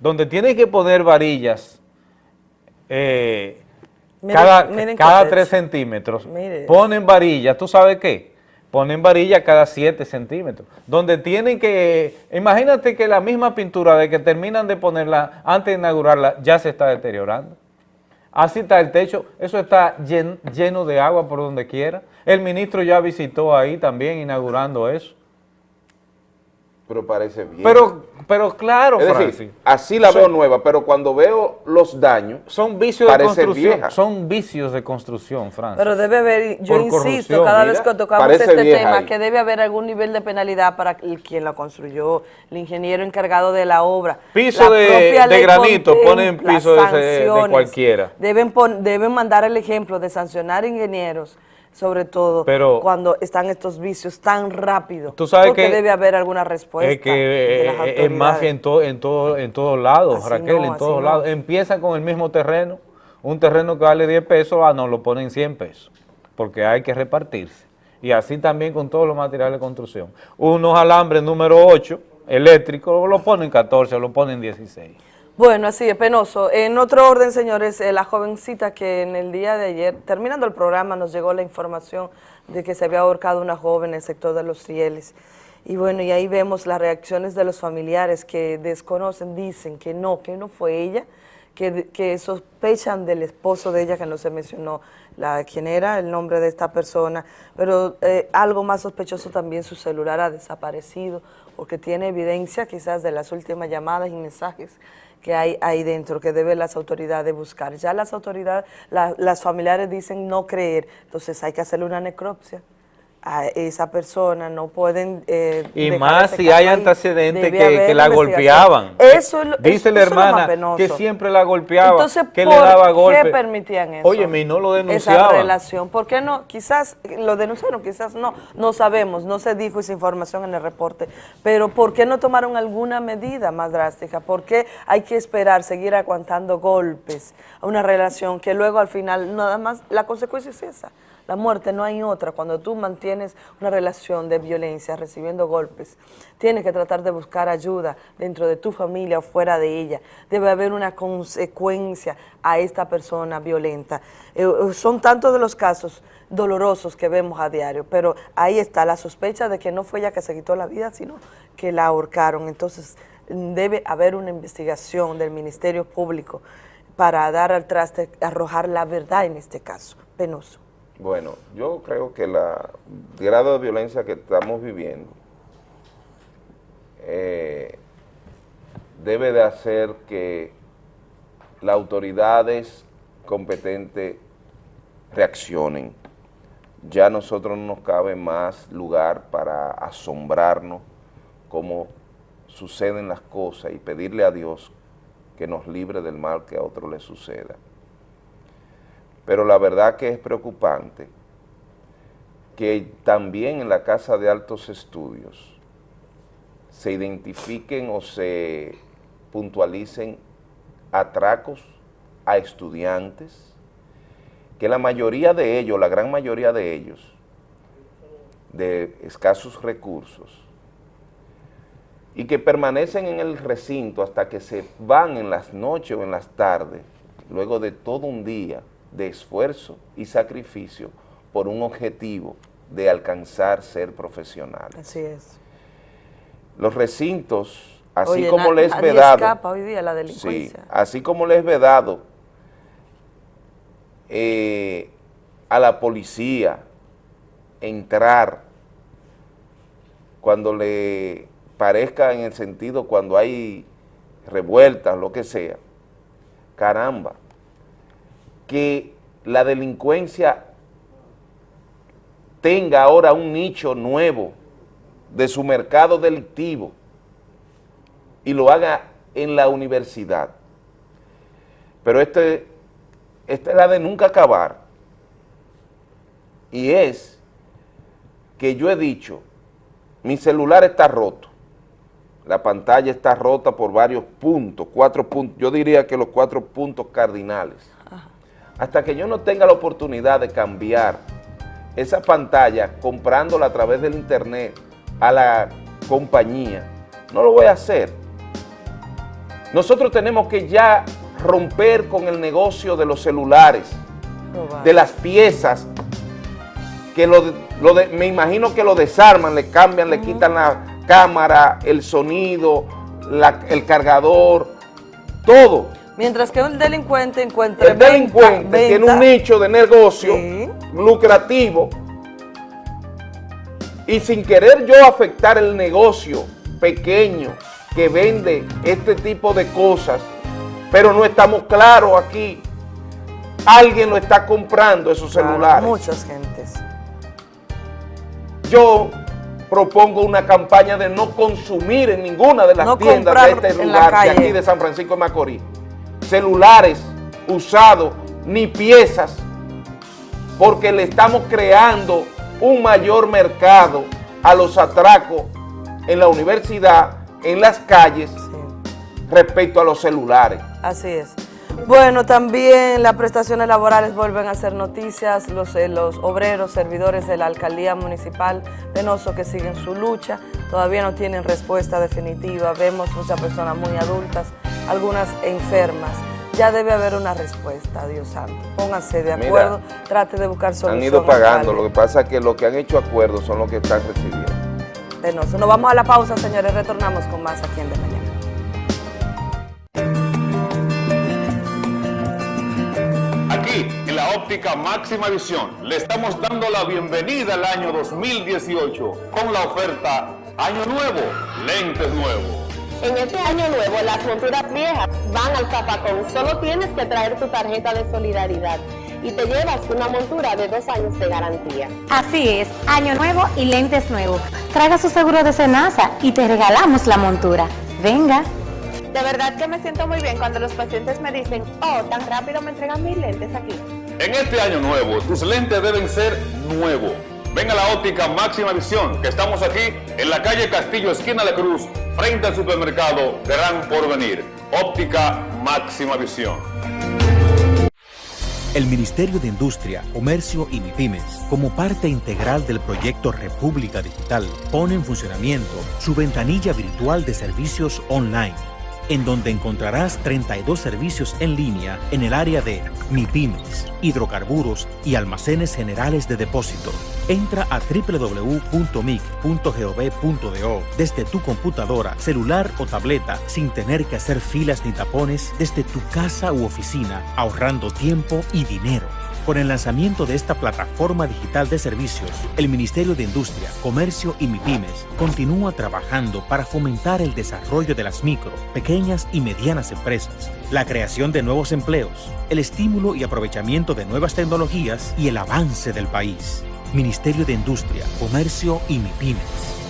donde tienen que poner varillas eh, Miren- cada, miren cada qué tres techo. centímetros, Mire. ponen varillas, ¿tú sabes qué? Ponen varillas cada 7 centímetros, donde tienen que, imagínate que la misma pintura de que terminan de ponerla antes de inaugurarla ya se está deteriorando. Así está el techo, eso está llen- lleno de agua por donde quiera. El ministro ya visitó ahí también inaugurando eso. Pero parece bien. Pero, pero claro, es Francis. decir, así la Son- veo nueva, pero cuando veo los daños, son vicios de construcción, vieja. son vicios de construcción, Francis. Pero debe haber, yo Por insisto corrupción, cada mira, vez que tocamos este tema ahí. que debe haber algún nivel de penalidad para el- quien la construyó, el ingeniero encargado de la obra. Piso La de, de granito, ponen piso de, ese- de sanciones. cualquiera. Deben, pon- deben mandar el ejemplo de sancionar ingenieros, sobre todo Pero- cuando están estos vicios tan rápido. Tú sabes porque que- debe haber alguna respuesta Es que de las eh, es mafia en, to- en, todo, en todos lados, Así Raquel, no, en todos no. lados. Empiezan con el mismo terreno, un terreno que vale 10 pesos, ah, no, lo ponen 100 pesos, porque hay que repartirse. Y así también con todos los materiales de construcción. Unos alambres número 8, eléctricos, lo ponen 14, lo ponen 16. Bueno, así es, penoso. En otro orden, señores, eh, la jovencita que en el día de ayer, terminando el programa, nos llegó la información de que se había ahorcado una joven en el sector de los rieles. Y bueno, y ahí vemos las reacciones de los familiares que desconocen, dicen que no, que no fue ella, que, sospechan del esposo de ella, que no se mencionó la, quién era, el nombre de esta persona, pero eh, algo más sospechoso también, su celular ha desaparecido, porque tiene evidencia quizás de las últimas llamadas y mensajes que hay ahí dentro, que deben las autoridades buscar. Ya las autoridades, la- las familiares dicen no creer, entonces hay que hacerle una necropsia a esa persona, no pueden... eh, Y más si hay antecedentes que, la golpeaban. Eso es lo- Dice eso- la eso lo hermana que siempre la golpeaba, Entonces, que ¿por le daba qué golpes. permitían eso? Oye, y no lo Esa denunciaban. relación. ¿Por qué no? Quizás lo denunciaron, quizás no. No sabemos, no se dijo esa información en el reporte. Pero ¿por qué no tomaron alguna medida más drástica? ¿Por qué hay que esperar, seguir aguantando golpes a una relación que luego al final nada más, la consecuencia es esa? La muerte no hay otra. Cuando tú mantienes una relación de violencia, recibiendo golpes, tienes que tratar de buscar ayuda dentro de tu familia o fuera de ella. Debe haber una consecuencia a esta persona violenta. Eh, eh, son tantos de los casos dolorosos que vemos a diario, pero ahí está la sospecha de que no fue ella que se quitó la vida, sino que la ahorcaron. Entonces, debe haber una investigación del Ministerio Público para dar al traste, arrojar la verdad en este caso. Penoso. Bueno, yo creo que la- grado de violencia que estamos viviendo eh, debe de hacer que las autoridades competentes reaccionen. Ya a nosotros no nos cabe más lugar para asombrarnos cómo suceden las cosas y pedirle a Dios que nos libre del mal que a otro le suceda. Pero la verdad que es preocupante que también en la Casa de Altos Estudios se identifiquen o se puntualicen atracos a estudiantes, que la mayoría de ellos, la gran mayoría de ellos, de escasos recursos y que permanecen en el recinto hasta que se van en las noches o en las tardes, luego de todo un día de esfuerzo y sacrificio por un objetivo de alcanzar ser profesionales. Así es. Los recintos, así Oye, como les vedado, escapa hoy día la sí, delincuencia. así como les vedado eh, a la policía entrar cuando le parezca en el sentido cuando hay revueltas, lo que sea, caramba, que la delincuencia tenga ahora un nicho nuevo de su mercado delictivo y lo haga en la universidad. Pero este, esta es la de nunca acabar. Y es que yo he dicho, mi celular está roto, la pantalla está rota por varios puntos, cuatro puntos, yo diría que los cuatro puntos cardinales. Hasta que yo no tenga la oportunidad de cambiar esa pantalla comprándola a través del internet a la compañía, no lo voy a hacer. Nosotros tenemos que ya romper con el negocio de los celulares, de las piezas, que lo, de- lo de- me imagino que lo desarman, le cambian, le quitan la cámara, el sonido, la- el cargador, todo. Mientras que un delincuente encuentre El delincuente tiene un nicho de negocio lucrativo y sin querer yo afectar el negocio pequeño que vende este tipo de cosas, pero no estamos claros aquí. Alguien lo está comprando esos celulares. Muchas gentes. Yo propongo una campaña de no consumir en ninguna de las No tiendas de este lugar, de aquí de San Francisco de Macorís. Celulares usados, ni piezas, porque le estamos creando un mayor mercado a los atracos en la universidad, en las calles, respecto a los celulares. Así es. Bueno, también las prestaciones laborales vuelven a ser noticias, los, eh, los obreros, servidores de la alcaldía municipal Penoso que siguen su lucha, todavía no tienen respuesta definitiva, vemos muchas personas muy adultas, algunas enfermas, ya debe haber una respuesta, Dios santo, pónganse de Mira, acuerdo, trate de buscar solución. Han ido pagando, lo que pasa es que los que han hecho acuerdos son los que están recibiendo. Penoso. Nos vamos a la pausa, señores, retornamos con más aquí en De Mañana. Aquí, en la óptica máxima visión, le estamos dando la bienvenida al año 2018 con la oferta Año Nuevo, lentes nuevos. En este año nuevo, las monturas viejas van al zapacón. Solo tienes que traer tu tarjeta de solidaridad y te llevas una montura de dos años de garantía. Así es, año nuevo y lentes nuevos. Traiga su seguro de Senasa y te regalamos la montura. Venga. De verdad que me siento muy bien cuando los pacientes me dicen, oh, tan rápido me entregan mis lentes aquí. En este año nuevo, tus lentes deben ser nuevos. Ven a la óptica máxima visión, que estamos aquí en la calle Castillo, esquina de Cruz, frente al supermercado Gran Porvenir. Óptica máxima visión. El Ministerio de Industria, Comercio y MIPIMES, como parte integral del proyecto República Digital, pone en funcionamiento su ventanilla virtual de servicios online, en donde encontrarás 32 servicios en línea en el área de MIPIMES, hidrocarburos y almacenes generales de depósito. Entra a www.mic.gov.do desde tu computadora, celular o tableta sin tener que hacer filas ni tapones desde tu casa u oficina, ahorrando tiempo y dinero. Con el lanzamiento de esta plataforma digital de servicios, el Ministerio de Industria, Comercio y MIPIMES continúa trabajando para fomentar el desarrollo de las micro, pequeñas y medianas empresas, la creación de nuevos empleos, el estímulo y aprovechamiento de nuevas tecnologías y el avance del país. Ministerio de Industria, Comercio y MIPIMES.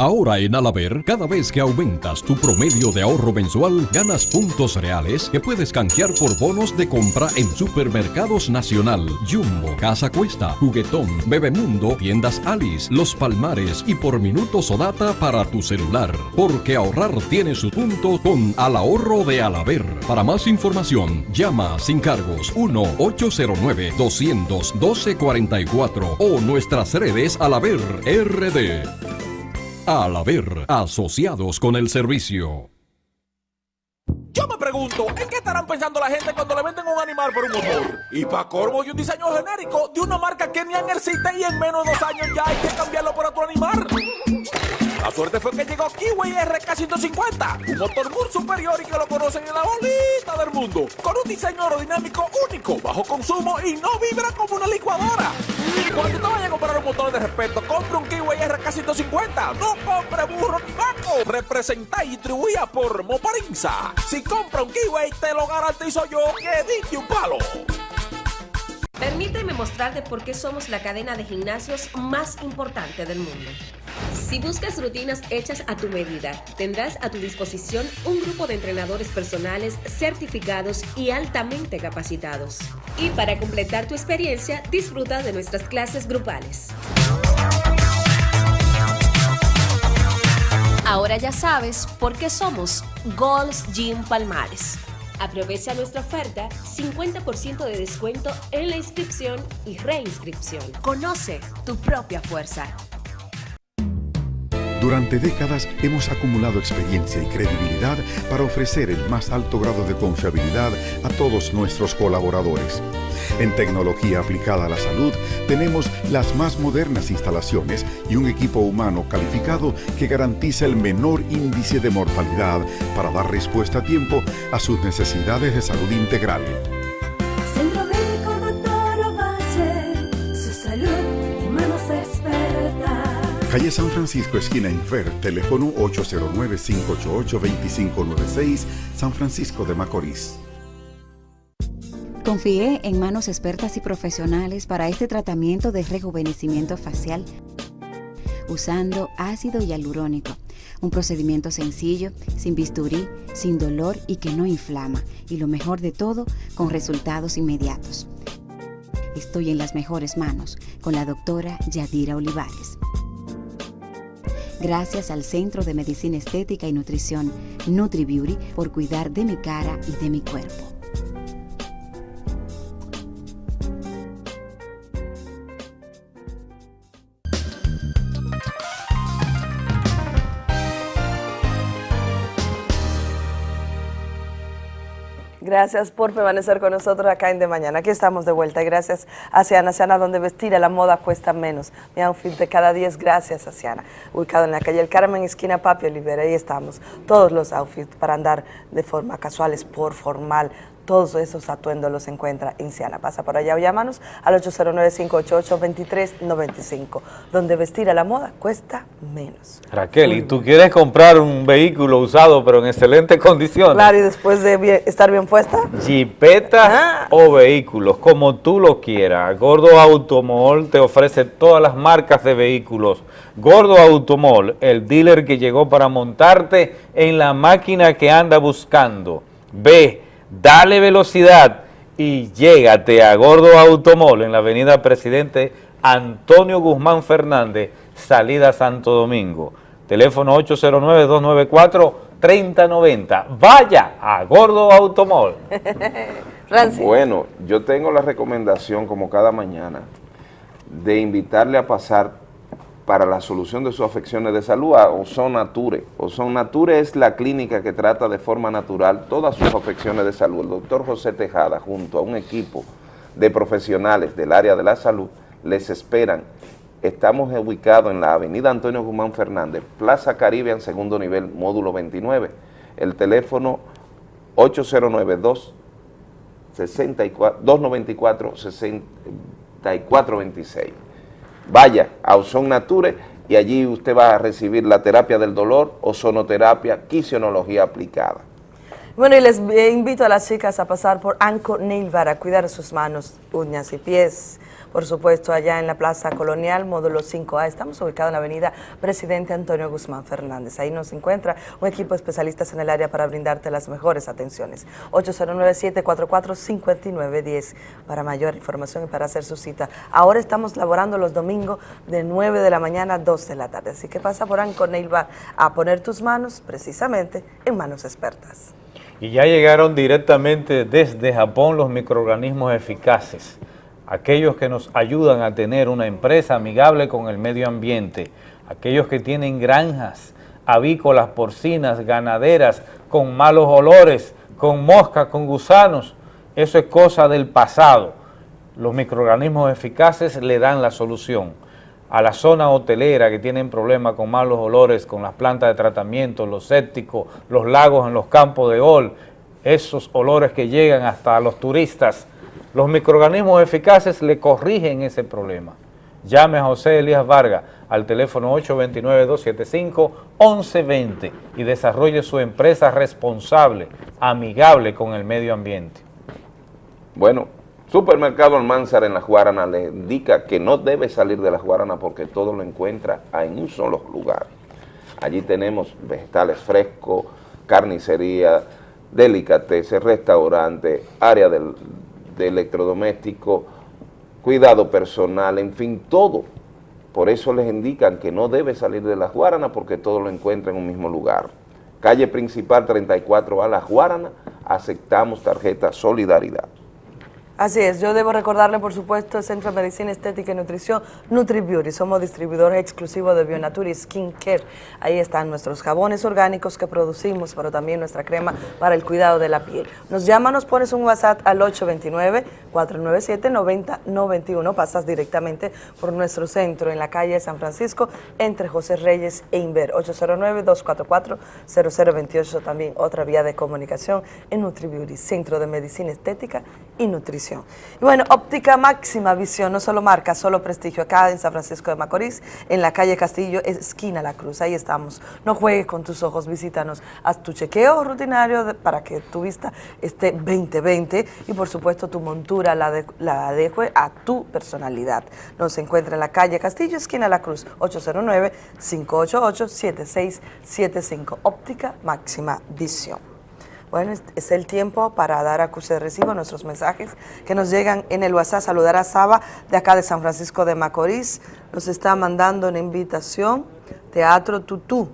Ahora en Alaber, cada vez que aumentas tu promedio de ahorro mensual, ganas puntos reales que puedes canjear por bonos de compra en Supermercados Nacional, Jumbo, Casa Cuesta, Juguetón, Bebemundo, Tiendas Alice, Los Palmares y por minutos o data para tu celular. Porque ahorrar tiene su punto con Al Ahorro de Alaber. Para más información, llama sin cargos 1-809-212-44 o nuestras redes Alaber RD. Al haber asociados con el servicio. Yo me pregunto, ¿en qué estarán pensando la gente cuando le venden un animal por un motor? Y para corvo y un diseño genérico de una marca que ni en existe y en menos de dos años ya hay que cambiarlo por otro animal. La suerte fue que llegó Kiwi RK150, un motor muy superior y que lo conocen en la bolita del mundo, con un diseño aerodinámico único, bajo consumo y no vibra como una licuadora. Cuando te vayas a comprar un motor de respeto, compre un Kiwi RK150, no compre burro ni vaco. Representa y distribuida por Moparinza. Si compra un Kiwi, te lo garantizo yo que diste un palo. Permíteme mostrarte por qué somos la cadena de gimnasios más importante del mundo. Si buscas rutinas hechas a tu medida, tendrás a tu disposición un grupo de entrenadores personales certificados y altamente capacitados. Y para completar tu experiencia, disfruta de nuestras clases grupales. Ahora ya sabes por qué somos Gold's Gym Palmares. Aprovecha nuestra oferta, 50% de descuento en la inscripción y reinscripción. Conoce tu propia fuerza. Durante décadas hemos acumulado experiencia y credibilidad para ofrecer el más alto grado de confiabilidad a todos nuestros colaboradores. En tecnología aplicada a la salud tenemos las más modernas instalaciones y un equipo humano calificado que garantiza el menor índice de mortalidad para dar respuesta a tiempo a sus necesidades de salud integral. Calle San Francisco, esquina Infer, teléfono 809-588-2596, San Francisco de Macorís. Confié en manos expertas y profesionales para este tratamiento de rejuvenecimiento facial usando ácido hialurónico. Un procedimiento sencillo, sin bisturí, sin dolor y que no inflama. Y lo mejor de todo, con resultados inmediatos. Estoy en las mejores manos con la doctora Yadira Olivares. Gracias al Centro de Medicina Estética y Nutrición NutriBeauty por cuidar de mi cara y de mi cuerpo. Gracias por permanecer con nosotros acá en De Mañana. Aquí estamos de vuelta gracias a Siana, Siana, donde vestir a la moda cuesta menos. Mi outfit de cada día es gracias a Siana. Ubicado en la calle El Carmen, esquina Papi Olivera, ahí estamos. Todos los outfits para andar de forma casual, por formal, todos esos atuendos los encuentra en Siana. Pasa por allá o llámanos al 809-588-2395, donde vestir a la moda cuesta menos. Raquel, ¿y tú quieres comprar un vehículo usado pero en excelentes condiciones? Claro, y después de bien- estar bien puesta. Jipeta o vehículos, como tú lo quieras. Gordo Automol te ofrece todas las marcas de vehículos. Gordo Automol, el dealer que llegó para montarte en la máquina que anda buscando. Ve, dale velocidad y llégate a Gordo Automol en la avenida Presidente Antonio Guzmán Fernández, salida Santo Domingo. Teléfono 809-294-3090. Vaya a Gordo Automol. <laughs> Bueno, yo tengo la recomendación, como cada mañana, de invitarle a pasar para la solución de sus afecciones de salud a Ozon Nature. Ozon Nature es la clínica que trata de forma natural todas sus afecciones de salud. El doctor José Tejada, junto a un equipo de profesionales del área de la salud, les esperan. Estamos ubicados en la avenida Antonio Guzmán Fernández, Plaza Caribe, en segundo nivel, módulo 29. El teléfono 8092 64 294 6426. Vaya a Ozon Nature y allí usted va a recibir la terapia del dolor, ozonoterapia, quisionología aplicada. Bueno, y les eh, invito a las chicas a pasar por Anco Nail Bar a cuidar sus manos, uñas y pies. Por supuesto, allá en la Plaza Colonial, módulo 5A, estamos ubicados en la avenida Presidente Antonio Guzmán Fernández. Ahí nos encuentra un equipo de especialistas en el área para brindarte las mejores atenciones. 809-744-5910 para mayor información y para hacer su cita. Ahora estamos laborando los domingos de 9 de la mañana a 2 de la tarde. Así que pasa por Anco Nail Bar a poner tus manos precisamente en manos expertas. Y ya llegaron directamente desde Japón los microorganismos eficaces, aquellos que nos ayudan a tener una empresa amigable con el medio ambiente, aquellos que tienen granjas avícolas, porcinas, ganaderas, con malos olores, con moscas, con gusanos, eso es cosa del pasado. Los microorganismos eficaces le dan la solución a la zona hotelera que tienen problemas con malos olores, con las plantas de tratamiento, los sépticos, los lagos en los campos de gol, esos olores que llegan hasta los turistas, los microorganismos eficaces le corrigen ese problema. Llame a José Elías Vargas al teléfono 829-275-1120 y desarrolle su empresa responsable, amigable con el medio ambiente. Bueno, Supermercado Almanzar en La Guarana le indica que no debe salir de La Guarana porque todo lo encuentra en un solo lugar. Allí tenemos vegetales frescos, carnicería, delicatessen, restaurante, área del, de electrodoméstico, cuidado personal, en fin, todo. Por eso les indican que no debe salir de La Guarana porque todo lo encuentra en un mismo lugar. Calle principal 34A La Guarana, aceptamos tarjeta Solidaridad. Así es, yo debo recordarle, por supuesto, el Centro de Medicina Estética y Nutrición NutriBeauty. Somos distribuidores exclusivos de Bionature y Skin Care. Ahí están nuestros jabones orgánicos que producimos, pero también nuestra crema para el cuidado de la piel. Nos llama, nos pones un WhatsApp al 829-497-9091. Pasas directamente por nuestro centro en la calle San Francisco, entre José Reyes e Inver. 809-244-0028, también otra vía de comunicación en NutriBeauty, Centro de Medicina Estética y Nutrición. Y bueno, óptica máxima visión, no solo marca, solo prestigio, acá en San Francisco de Macorís, en la calle Castillo, esquina La Cruz, ahí estamos. No juegues con tus ojos, visítanos, haz tu chequeo rutinario para que tu vista esté 20-20 y por supuesto tu montura la, de- la adecue a tu personalidad. Nos encuentra en la calle Castillo, esquina La Cruz, 809-588-7675, óptica máxima visión. Bueno, es- el tiempo para dar a que usted reciba nuestros mensajes que nos llegan en el WhatsApp. Saludar a Saba de acá de San Francisco de Macorís. Nos está mandando una invitación. Teatro Tutú.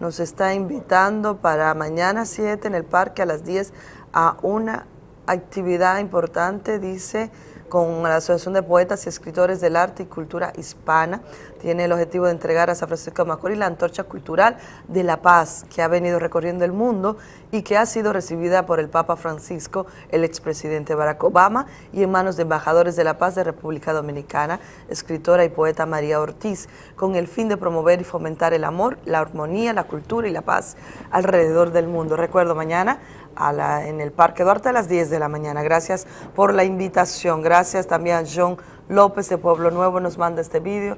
Nos está invitando para mañana 7 en el parque a las 10 a una actividad importante, dice, con la Asociación de Poetas y Escritores del Arte y Cultura Hispana. Tiene el objetivo de entregar a San Francisco de Macorís la antorcha cultural de la paz que ha venido recorriendo el mundo y que ha sido recibida por el Papa Francisco, el expresidente Barack Obama y en manos de embajadores de la paz de República Dominicana, escritora y poeta María Ortiz, con el fin de promover y fomentar el amor, la armonía, la cultura y la paz alrededor del mundo. Recuerdo mañana a la- en el Parque Duarte a las 10 de la mañana. Gracias por la invitación. Gracias también a John López de Pueblo Nuevo, nos manda este vídeo.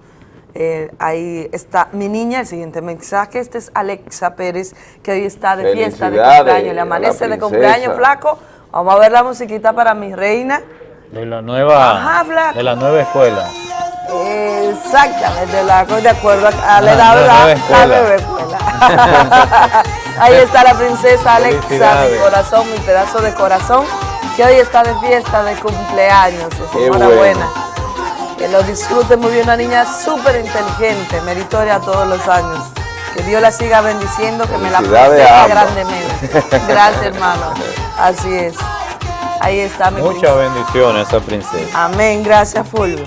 Eh, ahí está mi niña, el siguiente mensaje. Este es Alexa Pérez, que hoy está de fiesta de cumpleaños. Le amanece de cumpleaños, flaco. Vamos a ver la musiquita para mi reina. De la nueva, Ajá, Flaco. de la nueva escuela. Exactamente, la, de acuerdo a la Ah, edad, la nueva La escuela. nueva escuela. <laughs> Ahí está la princesa Alexa, mi corazón, mi pedazo de corazón, que hoy está de fiesta de cumpleaños. Enhorabuena. Que lo disfrute muy bien, una niña súper inteligente, meritoria todos los años. Que Dios la siga bendiciendo, que me la proteja grandemente. Gracias, <laughs> hermano. Así es. Ahí está mi Muchas princesa. bendiciones a esa princesa. Amén, gracias Fulvio.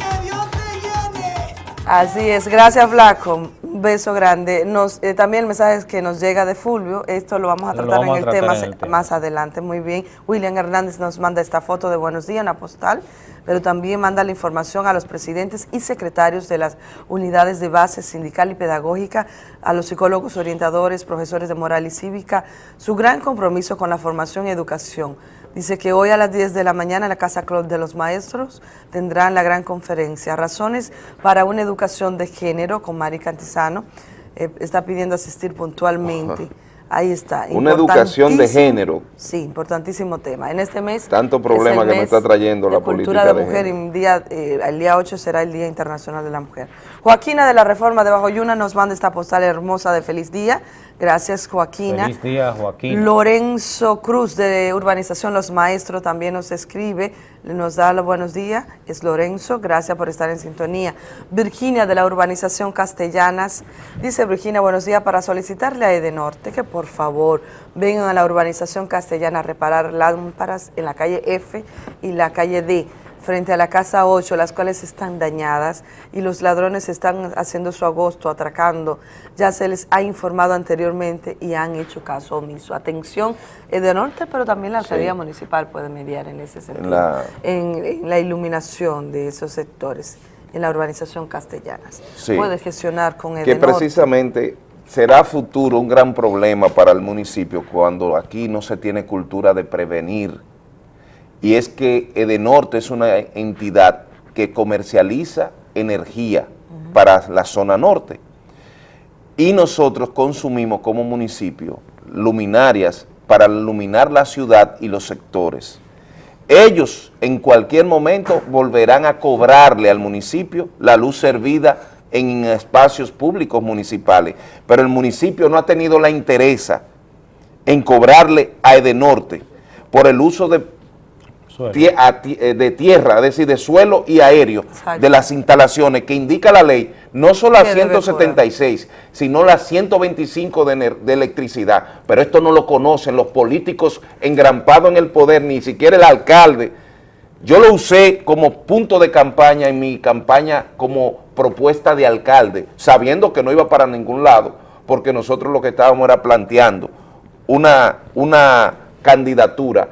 Así es, gracias Flaco, un beso grande. Nos, eh, también el mensaje es que nos llega de Fulvio, esto lo vamos a tratar vamos en a el tratar tema en el tema. más adelante, muy bien. William Hernández nos manda esta foto de Buenos Días, una postal, pero también manda la información a los presidentes y secretarios de las unidades de base sindical y pedagógica, a los psicólogos orientadores, profesores de moral y cívica, su gran compromiso con la formación y educación. Dice que hoy a las 10 de la mañana en la Casa Club de los Maestros tendrán la gran conferencia. Razones para una educación de género con Mari Cantizano. Eh, está pidiendo asistir puntualmente. Ahí está. Una educación de género. Sí, importantísimo tema. En este mes... Tanto es problema el que me está trayendo de la cultura política de de mujer género. y día, eh, el día 8 será el Día Internacional de la Mujer. Joaquina de la Reforma de Bajoyuna nos manda esta postal hermosa de feliz día. Gracias, Joaquina. Feliz día, Joaquín. Lorenzo Cruz de Urbanización Los Maestros también nos escribe, nos da los buenos días, es Lorenzo, gracias por estar en sintonía. Virginia de la Urbanización Castellanas, dice Virginia, buenos días, para solicitarle a Edenorte que por favor vengan a la Urbanización Castellana a reparar lámparas en la calle F y la calle D frente a la casa 8, las cuales están dañadas y los ladrones están haciendo su agosto, atracando. Ya se les ha informado anteriormente y han hecho caso omiso. Atención, Edenorte, pero también la alcaldía Sí. municipal puede mediar en ese sentido, la- en, en la iluminación de esos sectores, en la urbanización castellanas. Sí. Puede gestionar con que Edenorte. precisamente será futuro un gran problema para el municipio cuando aquí no se tiene cultura de prevenir. Y es que Edenorte es una entidad que comercializa energía para la zona norte. Y nosotros consumimos como municipio luminarias para iluminar la ciudad y los sectores. Ellos en cualquier momento volverán a cobrarle al municipio la luz servida en espacios públicos municipales, pero el municipio no ha tenido la interesa en cobrarle a Edenorte por el uso de, tie- a ti- eh, de tierra, es decir, de suelo y aéreo de las instalaciones que indica la ley, no solo debe 176, sino las 125 de, de electricidad, pero esto no lo conocen los políticos engrampados en el poder, ni siquiera el alcalde. Yo lo usé como punto de campaña en mi campaña como propuesta de alcalde, sabiendo que no iba para ningún lado, porque nosotros lo que estábamos era planteando una, una candidatura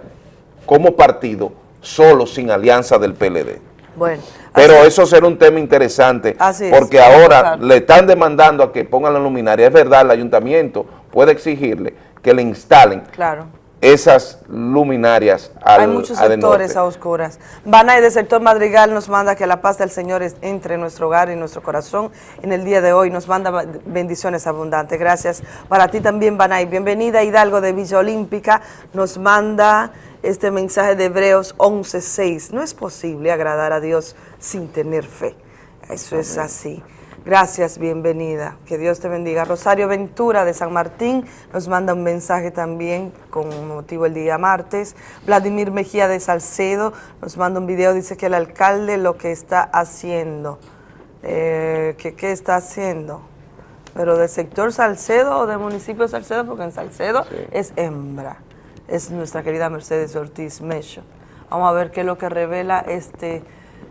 como partido solo sin alianza del PLD. Bueno, Pero eso será un tema interesante, Así es, porque ahora le están demandando a que pongan la luminaria. Es verdad, el ayuntamiento puede exigirle que le instalen Claro. esas luminarias al Hay muchos sectores norte. a oscuras. Banay del sector Madrigal nos manda que la paz del Señor entre en nuestro hogar y en nuestro corazón. En el día de hoy nos manda bendiciones abundantes. Gracias para ti también, Banay. Bienvenida Hidalgo de Villa Olímpica. Nos manda este mensaje de Hebreos 11.6. No es posible agradar a Dios sin tener fe. Eso es así. Gracias, bienvenida. Que Dios te bendiga. Rosario Ventura de San Martín nos manda un mensaje también con motivo el día martes. Vladimir Mejía de Salcedo nos manda un video, dice que el alcalde lo que está haciendo. Eh, que, ¿Qué está haciendo? Pero del sector Salcedo o del municipio de Salcedo, porque en Salcedo es hembra. Es nuestra querida Mercedes Ortiz Mecho. Vamos a ver qué es lo que revela este,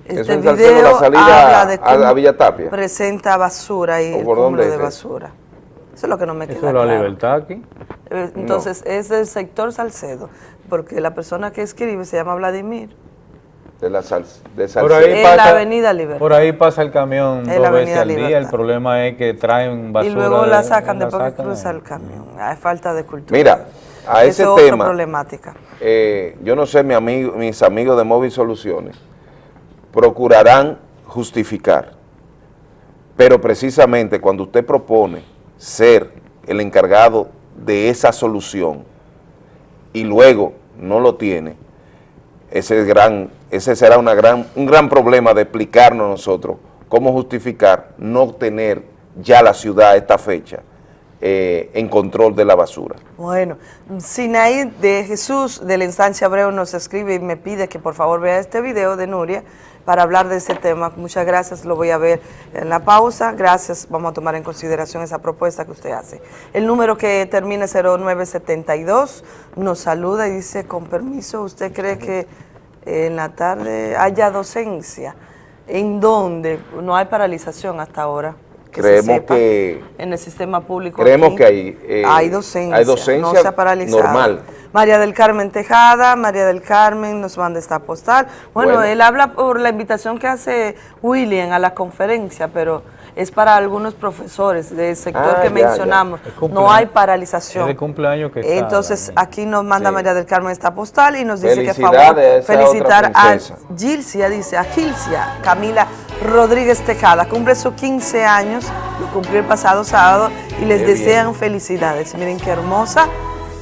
Eso este Salcedo, video. la salida habla de a- Villa Tapia. Presenta basura y ¿O el por cúmulo de es eso? basura. Eso es lo que no me Eso queda es la claro. libertad aquí. Eh, Entonces, es del sector Salcedo, porque la persona que escribe se llama Vladimir. de la sal, de Por Salcedo. ahí, En pasa, la Avenida Libertad. por ahí pasa el camión En dos la veces Avenida al día. Libertad. El problema es que traen basura. y luego la sacan después que sacan cruza ahí. el camión. Hay falta de cultura. Mira, a ese Eso tema, problemática. eh, yo no sé, mi amigo, mis amigos de Móvil Soluciones procurarán justificar, pero precisamente cuando usted propone ser el encargado de esa solución y luego no lo tiene, ese, es gran, ese será una gran, un gran problema de explicarnos nosotros cómo justificar no tener ya la ciudad a esta fecha eh, en control de la basura. Bueno, Sinaí de Jesús de la instancia Abreu nos escribe y me pide que por favor vea este video de Nuria para hablar de ese tema. Muchas gracias, lo voy a ver en la pausa. Gracias, vamos a tomar en consideración esa propuesta que usted hace. El número que termina 0972 nos saluda y dice, con permiso, ¿usted cree que en la tarde haya docencia? ¿En dónde? No hay paralización hasta ahora. Que se Creemos sepa. que en el sistema público. creemos aquí que hay, eh, hay docencia, hay docencia no se ha paralizado. normal. María del Carmen Tejada, María del Carmen nos manda esta postal. Bueno, Bueno. él habla por la invitación que hace William a la conferencia, pero es para algunos profesores del sector Ah, que ya, mencionamos. ya. No hay paralización. Es de cumpleaños que está, Entonces, aquí nos manda Sí. María del Carmen esta postal y nos dice que favor felicitar a. Gilcia, dice, a Gilcia Camila Rodríguez Tejada. Cumple sus 15 años, lo cumplió el pasado sábado y les Qué desean felicidades. Miren qué hermosa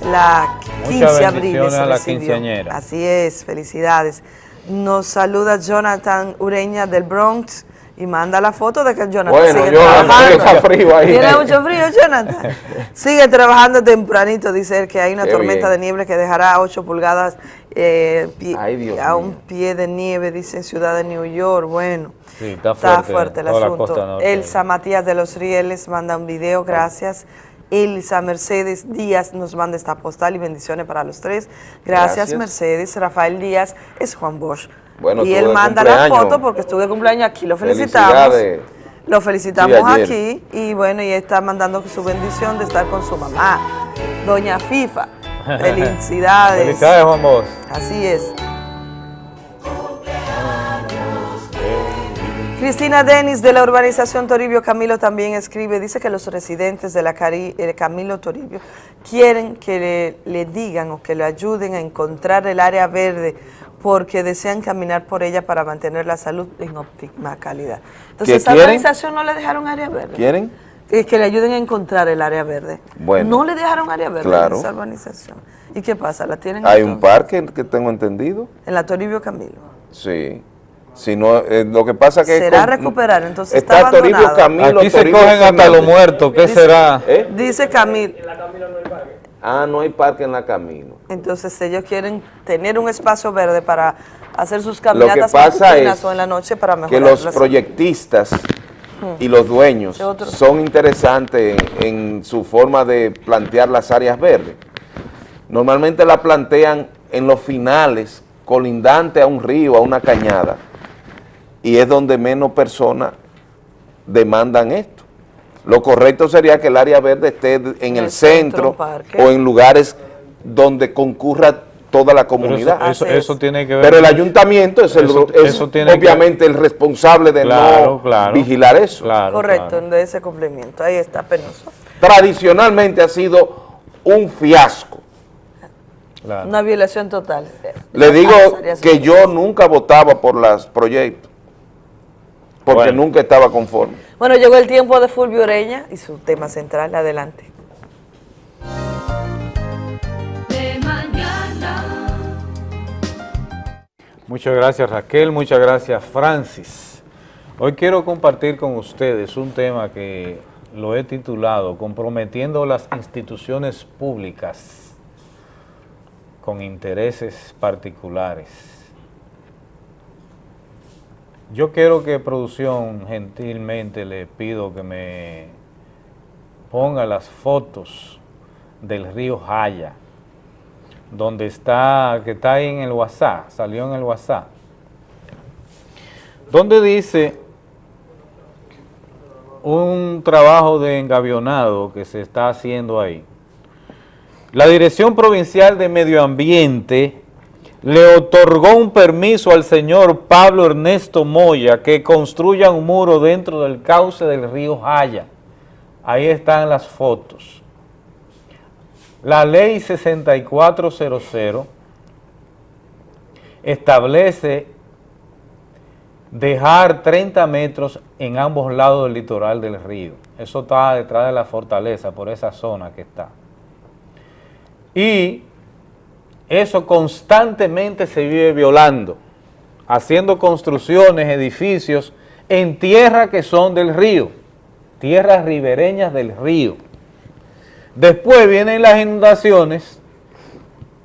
la 15 de abril. a la quinceañera. Así es, felicidades. Nos saluda Jonathan Ureña del Bronx y manda la foto de que Jonathan Bueno, sigue trabajando. está frío ahí. Tiene mucho frío, Jonathan. <laughs> Sigue trabajando tempranito, dice él que hay una Qué tormenta bien. de nieve que dejará 8 pulgadas eh, pie- Ay, Dios a mío. un pie de nieve, dice en Ciudad de New York. Bueno, Sí, está está fuerte, el asunto. Elsa Matías de los Rieles manda un video, gracias. Elsa Mercedes Díaz nos manda esta postal y bendiciones para los tres. Gracias, Gracias. Mercedes. Rafael Díaz es Juan Bosch. Bueno, y él manda la foto porque estuve de cumpleaños aquí. Lo felicitamos. Lo felicitamos Sí, aquí y bueno, y está mandando su bendición de estar con su mamá, doña FIFA. <laughs> Felicidades. Felicidades, Juan Bosch. Así es. Cristina Denis de la urbanización Toribio Camilo también escribe, dice que los residentes de la Cari- eh, Camilo Toribio quieren que le, le digan o que le ayuden a encontrar el área verde porque desean caminar por ella para mantener la salud en óptima calidad. Entonces, esa quieren? organización no le dejaron área verde. ¿Quieren? Que, que le ayuden a encontrar el área verde. Bueno. No le dejaron área verde Claro. en esa urbanización. ¿Y qué pasa? ¿La tienen Hay un parque que tengo entendido. en la Toribio Camilo? Sí. Si no, eh, lo que pasa que... Será con- recuperar, entonces está está Toribio. Camilo, Aquí se Toribio cogen hasta los muertos, ¿qué Dice- será? ¿Eh? Dice Camilo. Ah, no hay parque en la Camino. Entonces ellos quieren tener un espacio verde para hacer sus Lo que caminatas pasa es o en la noche para mejorar que los proyectistas y los dueños son interesantes en, en su forma de plantear las áreas verdes. Normalmente la plantean en los finales, colindante a un río, a una cañada, y es donde menos personas demandan esto. Lo correcto sería que el área verde esté en el, centro, o en lugares donde concurra toda la comunidad. eso- eso- eso tiene que ver Pero el ayuntamiento es, el- Eso- es eso tiene que- obviamente el responsable de Claro, no claro. vigilar eso. Correcto, de ese cumplimiento. Ahí está penoso. Tradicionalmente ha sido un fiasco. Una violación total. Le digo que yo nunca votaba por los proyectos, porque Bueno. nunca estaba conforme. Bueno, llegó el tiempo de Fulvio Oreña y su tema central. Adelante. De mañana. Muchas gracias Raquel, muchas gracias Francis. Hoy quiero compartir con ustedes un tema que lo he titulado Comprometiendo las instituciones públicas con intereses particulares. Yo quiero que producción gentilmente le pido que me ponga las fotos del río Jaya donde está, que está ahí en el WhatsApp, salió en el WhatsApp, donde dice un trabajo de engavionado que se está haciendo ahí. La Dirección Provincial de Medio Ambiente le otorgó un permiso al señor Pablo Ernesto Moya que construya un muro dentro del cauce del río Jaya. Ahí están las fotos. La ley 6400 establece dejar 30 metros en ambos lados del litoral del río. Eso está detrás de la fortaleza, por esa zona que está. Y eso constantemente se vive violando, haciendo construcciones, edificios en tierras que son del río, tierras ribereñas del río. Después vienen las inundaciones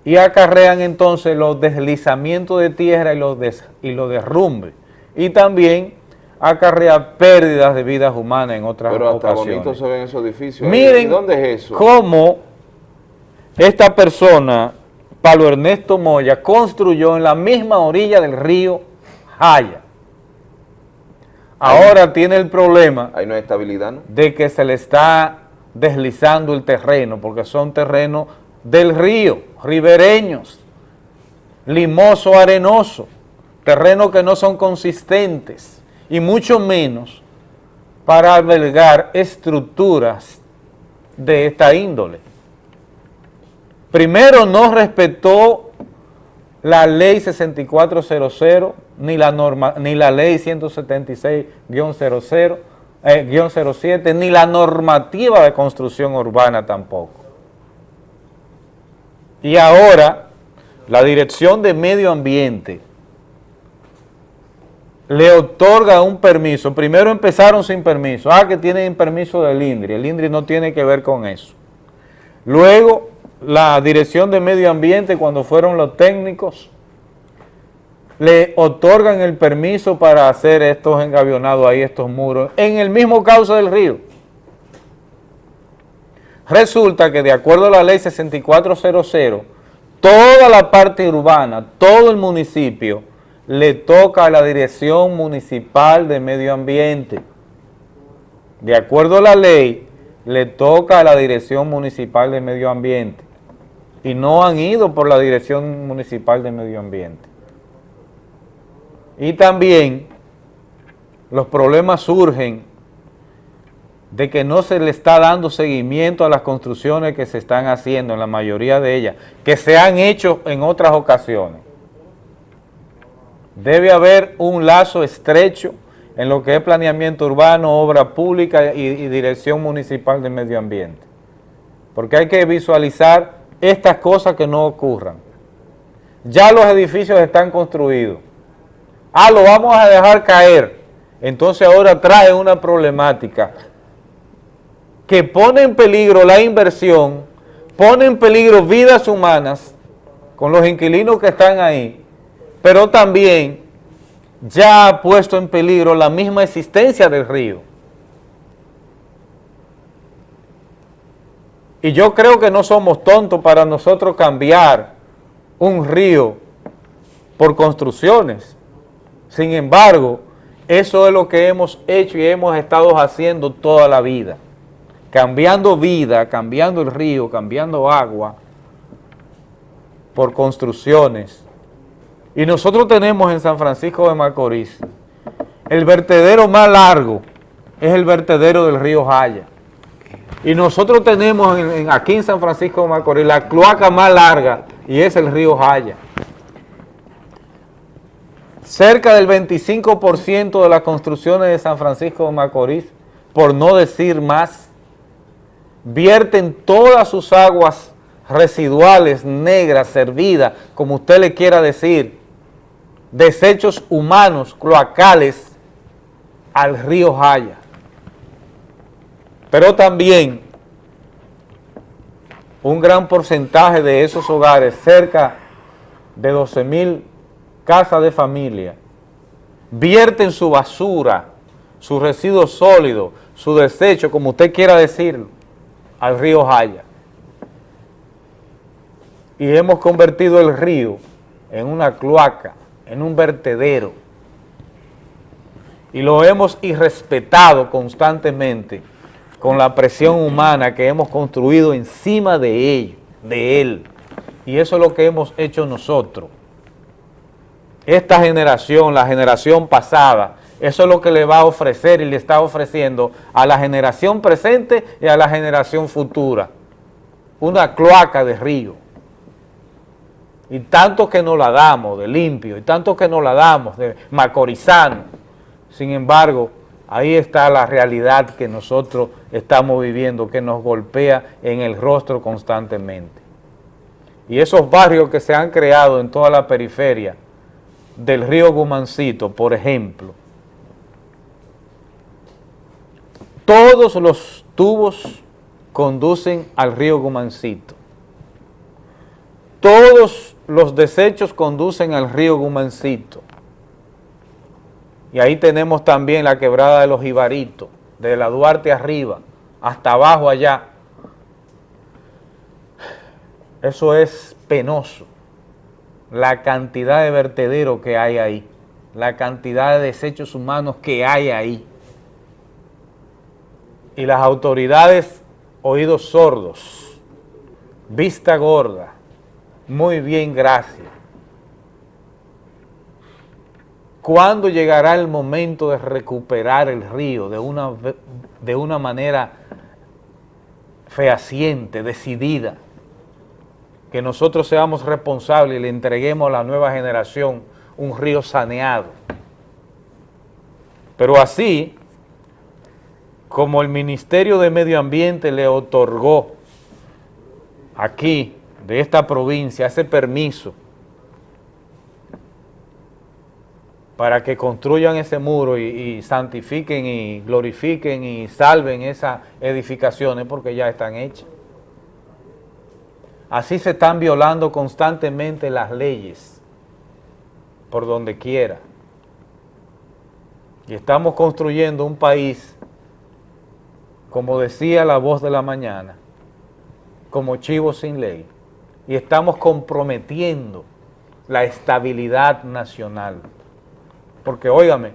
y acarrean entonces los deslizamientos de tierra y los, des- y los derrumbes. Y también acarrea pérdidas de vidas humanas en otras Pero hasta ocasiones. bonito se ven esos edificios. Miren ¿Y dónde es eso? cómo esta persona, Pablo Ernesto Moya, construyó en la misma orilla del río Jaya. Ahora tiene el problema Ahí no hay estabilidad, ¿no? de que se le está deslizando el terreno, porque son terrenos del río, ribereños, limoso, arenoso, terrenos que no son consistentes, y mucho menos para albergar estructuras de esta índole. Primero, no respetó la ley 6400, ni la, norma, ni la ley 176-00, eh, guion 07, ni la normativa de construcción urbana tampoco. Y ahora, la Dirección de Medio Ambiente le otorga un permiso. Primero empezaron sin permiso. Ah, que tienen permiso del INDRI. El INDRI no tiene que ver con eso. Luego, la Dirección de Medio Ambiente, cuando fueron los técnicos, le otorgan el permiso para hacer estos engavionados ahí, estos muros, en el mismo cauce del río. Resulta que de acuerdo a la ley 6400, toda la parte urbana, todo el municipio, le toca a la Dirección Municipal de Medio Ambiente. De acuerdo a la ley, le toca a la Dirección Municipal de Medio Ambiente. Y no han ido por la Dirección Municipal de Medio Ambiente. Y también los problemas surgen de que no se le está dando seguimiento a las construcciones que se están haciendo, en la mayoría de ellas, que se han hecho en otras ocasiones. Debe haber un lazo estrecho en lo que es planeamiento urbano, obra pública y, y dirección municipal de medio ambiente. Porque hay que visualizar estas cosas que no ocurran. Ya los edificios están construidos. Ah, lo vamos a dejar caer. Entonces ahora trae una problemática que pone en peligro la inversión, pone en peligro vidas humanas con los inquilinos que están ahí, pero también ya ha puesto en peligro la misma existencia del río. Y yo creo que no somos tontos para nosotros cambiar un río por construcciones. Sin embargo, eso es lo que hemos hecho y hemos estado haciendo toda la vida. Cambiando vida, cambiando el río, cambiando agua por construcciones. Y nosotros tenemos en San Francisco de Macorís el vertedero más largo, es el vertedero del río Jaya. Y nosotros tenemos aquí en San Francisco de Macorís la cloaca más larga y es el río Jaya. Cerca del 25% de las construcciones de San Francisco de Macorís, por no decir más, vierten todas sus aguas residuales, negras, servidas, como usted le quiera decir, desechos humanos, cloacales, al río Jaya. Pero también un gran porcentaje de esos hogares, cerca de 12 mil casas de familia, vierten su basura, su residuo sólido, su desecho, como usted quiera decirlo, al río Jaya. Y hemos convertido el río en una cloaca, en un vertedero. Y lo hemos irrespetado constantemente con la presión humana que hemos construido encima de él, de él. Y eso es lo que hemos hecho nosotros. Esta generación, la generación pasada, eso es lo que le va a ofrecer y le está ofreciendo a la generación presente y a la generación futura. Una cloaca de río. Y tanto que nos la damos de limpio, y tanto que nos la damos de macorizano. Sin embargo, ahí está la realidad que nosotros estamos viviendo, que nos golpea en el rostro constantemente. Y esos barrios que se han creado en toda la periferia del río Gumancito, por ejemplo, todos los tubos conducen al río Gumancito. Todos los desechos conducen al río Gumancito. Y ahí tenemos también la quebrada de los Ibaritos, de la Duarte arriba, hasta abajo allá. Eso es penoso, la cantidad de vertedero que hay ahí, la cantidad de desechos humanos que hay ahí. Y las autoridades, oídos sordos, vista gorda, muy bien, gracias. ¿Cuándo llegará el momento de recuperar el río de una, de una manera fehaciente, decidida? Que nosotros seamos responsables y le entreguemos a la nueva generación un río saneado. Pero así, como el Ministerio de Medio Ambiente le otorgó aquí, de esta provincia, ese permiso para que construyan ese muro y, santifiquen y glorifiquen y salven esas edificaciones porque ya están hechas. Así se están violando constantemente las leyes por donde quiera. Y estamos construyendo un país, como decía la voz de la mañana, como chivo sin ley. Y estamos comprometiendo la estabilidad nacional. Porque, óigame,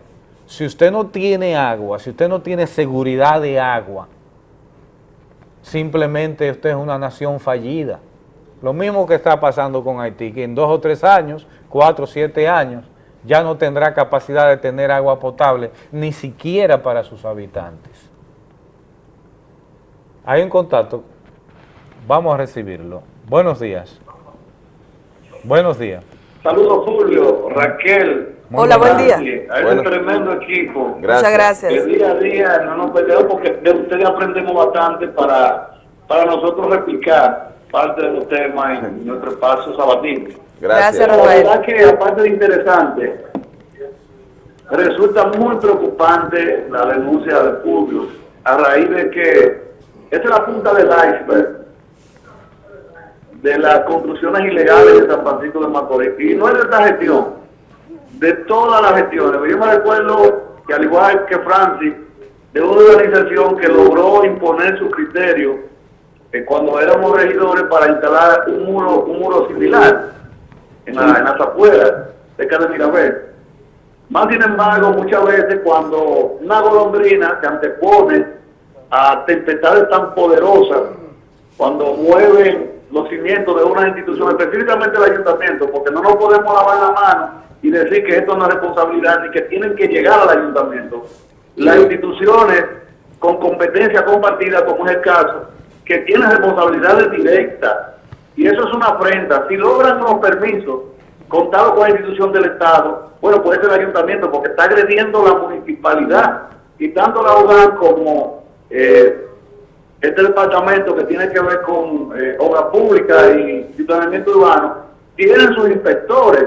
si usted no tiene agua, si usted no tiene seguridad de agua, simplemente usted es una nación fallida. Lo mismo que está pasando con Haití, que en dos o tres años, cuatro o siete años, ya no tendrá capacidad de tener agua potable, ni siquiera para sus habitantes. Hay un contacto, vamos a recibirlo. Buenos días. Buenos días. Saludos Julio, Raquel. Muy Hola, buen día. A Bueno. ese tremendo equipo. Gracias. Muchas gracias. Que día a día no nos perdemos porque de ustedes aprendemos bastante para, para nosotros replicar parte de los temas en <laughs> nuestro espacio sabatino. Gracias, La Rafael. verdad que aparte de interesante, resulta muy preocupante la denuncia de Fulvio a raíz de que esta es la punta del iceberg de las construcciones ilegales de San Francisco de Macorís. Y no es de esta gestión, de todas las gestiones. Yo me recuerdo que al igual que Francis, de una organización que logró imponer su criterio eh, cuando éramos regidores para instalar un muro, un muro similar en, la, en las afueras de Mirabel. Más sin embargo, muchas veces cuando una golondrina se antepone a tempestades tan poderosas, cuando mueven los cimientos de una institución, específicamente el ayuntamiento, porque no nos podemos lavar la mano y decir que esto es responsabilidad ni que tienen que llegar al ayuntamiento. Las instituciones con competencia compartida, como es el caso, que tienen responsabilidades directas, y eso es una afrenta. Si logran los permisos contados con la institución del Estado, bueno, puede ser el ayuntamiento, porque está agrediendo la municipalidad, y tanto la UGAN como eh, este departamento que tiene que ver con eh, obra pública y ciudadanamiento urbano, tienen sus inspectores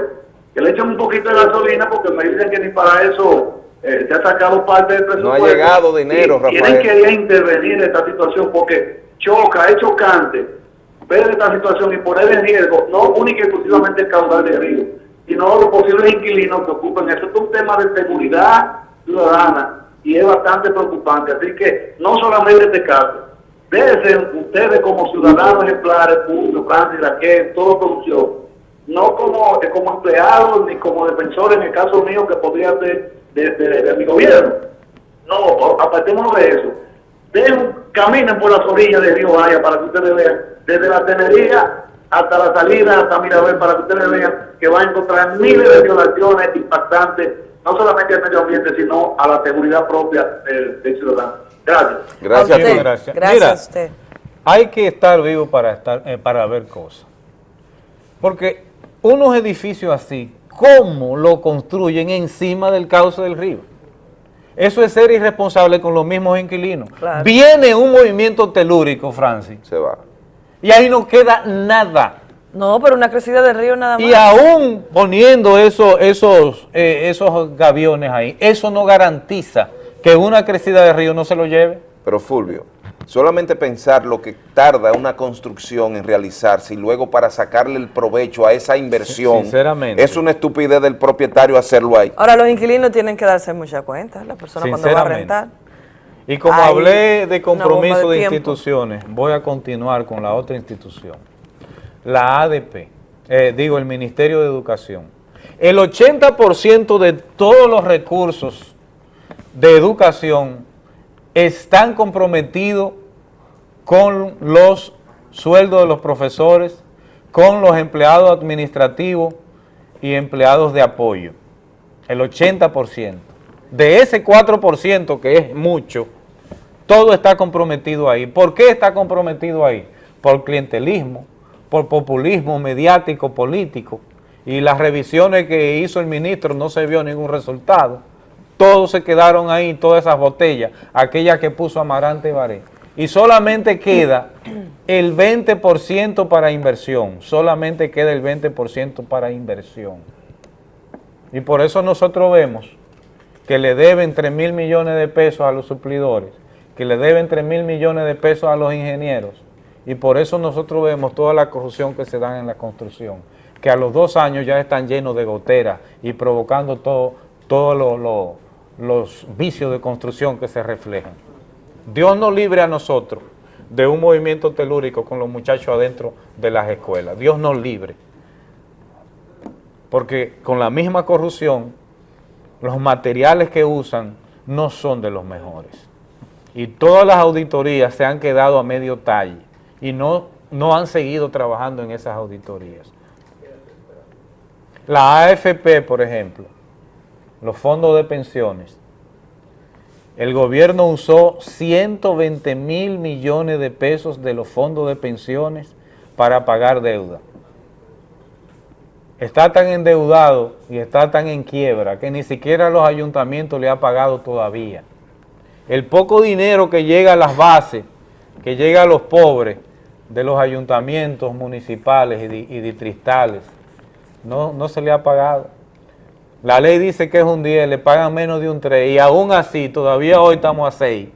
que le echan un poquito de gasolina porque me dicen que ni para eso eh, se ha sacado parte del No presupuesto. ha llegado dinero, Y Tienen Rafael. que intervenir en esta situación porque choca, es chocante ver esta situación y poner en riesgo no única y exclusivamente el caudal de río, sino los posibles inquilinos que ocupen. Eso es un tema de seguridad ciudadana y es bastante preocupante. Así que no solamente este caso, ser ustedes como ciudadanos ejemplares, Julio, Francis, Raquel, toda producción, no como, eh, como empleados ni como defensores en el caso mío que podría ser de, mi gobierno. No, apartémonos de eso. Den, caminen por las orillas del río Vaya para que ustedes vean, desde la tenería hasta la salida, hasta Mirabel, para que ustedes vean que van a encontrar miles de violaciones impactantes, no solamente al medio ambiente, sino a la seguridad propia del ciudadano. Gracias. Gracias Muchas gracias. Mira, Hay que estar vivo para, estar, eh, para ver cosas. Porque unos edificios así, ¿cómo lo construyen encima del cauce del río? Eso es ser irresponsable con los mismos inquilinos. Claro. Viene un movimiento telúrico, Francis. Se va. Y ahí no queda nada. No, pero una crecida del río nada más. Y aún poniendo eso- esos, eh, esos gaviones ahí, eso no garantiza que una crecida de río no se lo lleve. Pero Fulvio, solamente pensar lo que tarda una construcción en realizarse y luego para sacarle el provecho a esa inversión, Sinceramente. es una estupidez del propietario hacerlo ahí. Ahora los inquilinos tienen que darse mucha cuenta, la persona cuando va a rentar. Y como hablé de compromiso de instituciones, voy a continuar con la otra institución. La ADP, eh, digo el Ministerio de Educación. El 80% de todos los recursos de educación están comprometidos con los sueldos de los profesores, con los empleados administrativos y empleados de apoyo. El 80%. De ese 4%, que es mucho, todo está comprometido ahí. ¿Por qué está comprometido ahí? Por clientelismo, por populismo mediático, político, y las revisiones que hizo el ministro no se vio ningún resultado. Todos se quedaron ahí, todas esas botellas, aquellas que puso Amarante Baré. Y solamente queda el 20% para inversión, solamente queda el 20% para inversión. Y por eso nosotros vemos que le deben 3 mil millones de pesos a los suplidores, que le deben 3 mil millones de pesos a los ingenieros, y por eso nosotros vemos toda la corrupción que se da en la construcción, que a los dos años ya están llenos de goteras y provocando todo lo- lo- los vicios de construcción que se reflejan. Dios nos libre a nosotros de un movimiento telúrico con los muchachos adentro de las escuelas. Dios nos libre. Porque con la misma corrupción, los materiales que usan no son de los mejores. Y todas las auditorías se han quedado a medio talle y no, no han seguido trabajando en esas auditorías. La AFP, por ejemplo, los fondos de pensiones, el gobierno usó 120 mil millones de pesos de los fondos de pensiones para pagar deuda. Está tan endeudado y está tan en quiebra que ni siquiera los ayuntamientos le ha pagado todavía. El poco dinero que llega a las bases, que llega a los pobres de los ayuntamientos municipales y, di- y distritales, no, no se le ha pagado. La ley dice que es un 10, le pagan menos de un 3 y aún así todavía hoy estamos a 6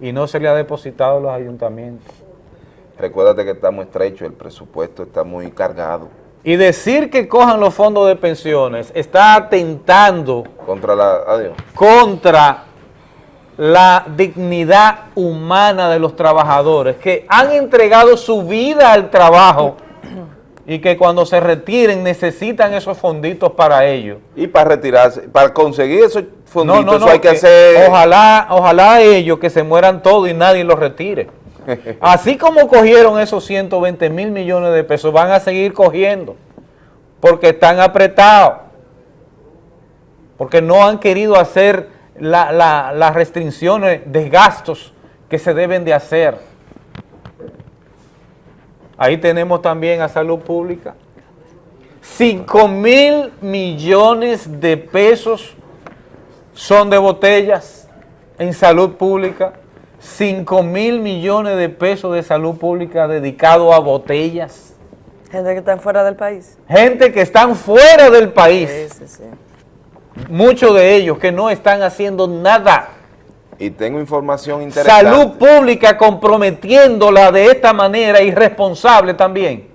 y no se le ha depositado a los ayuntamientos. Recuérdate que estamos estrechos, el presupuesto está muy cargado. Y decir que cojan los fondos de pensiones está atentando Contra la... Adiós. contra la dignidad humana de los trabajadores que han entregado su vida al trabajo y que cuando se retiren necesitan esos fonditos para ello. Y para retirarse, para conseguir esos fonditos, No, no, no, eso hay que que hacer... Ojalá, ojalá ellos que se mueran todos y nadie los retire. <laughs> Así como cogieron esos 120 mil millones de pesos, van a seguir cogiendo, porque están apretados, porque no han querido hacer la- la- las restricciones de gastos que se deben de hacer. Ahí tenemos también a salud pública. 5 mil millones de pesos son de botellas en salud pública. 5 mil millones de pesos de salud pública dedicado a botellas. Gente que está fuera del país. Gente que están fuera del país. Sí, sí, sí. Muchos de ellos que no están haciendo nada. Y tengo información interesante. Salud pública comprometiéndola de esta manera irresponsable también.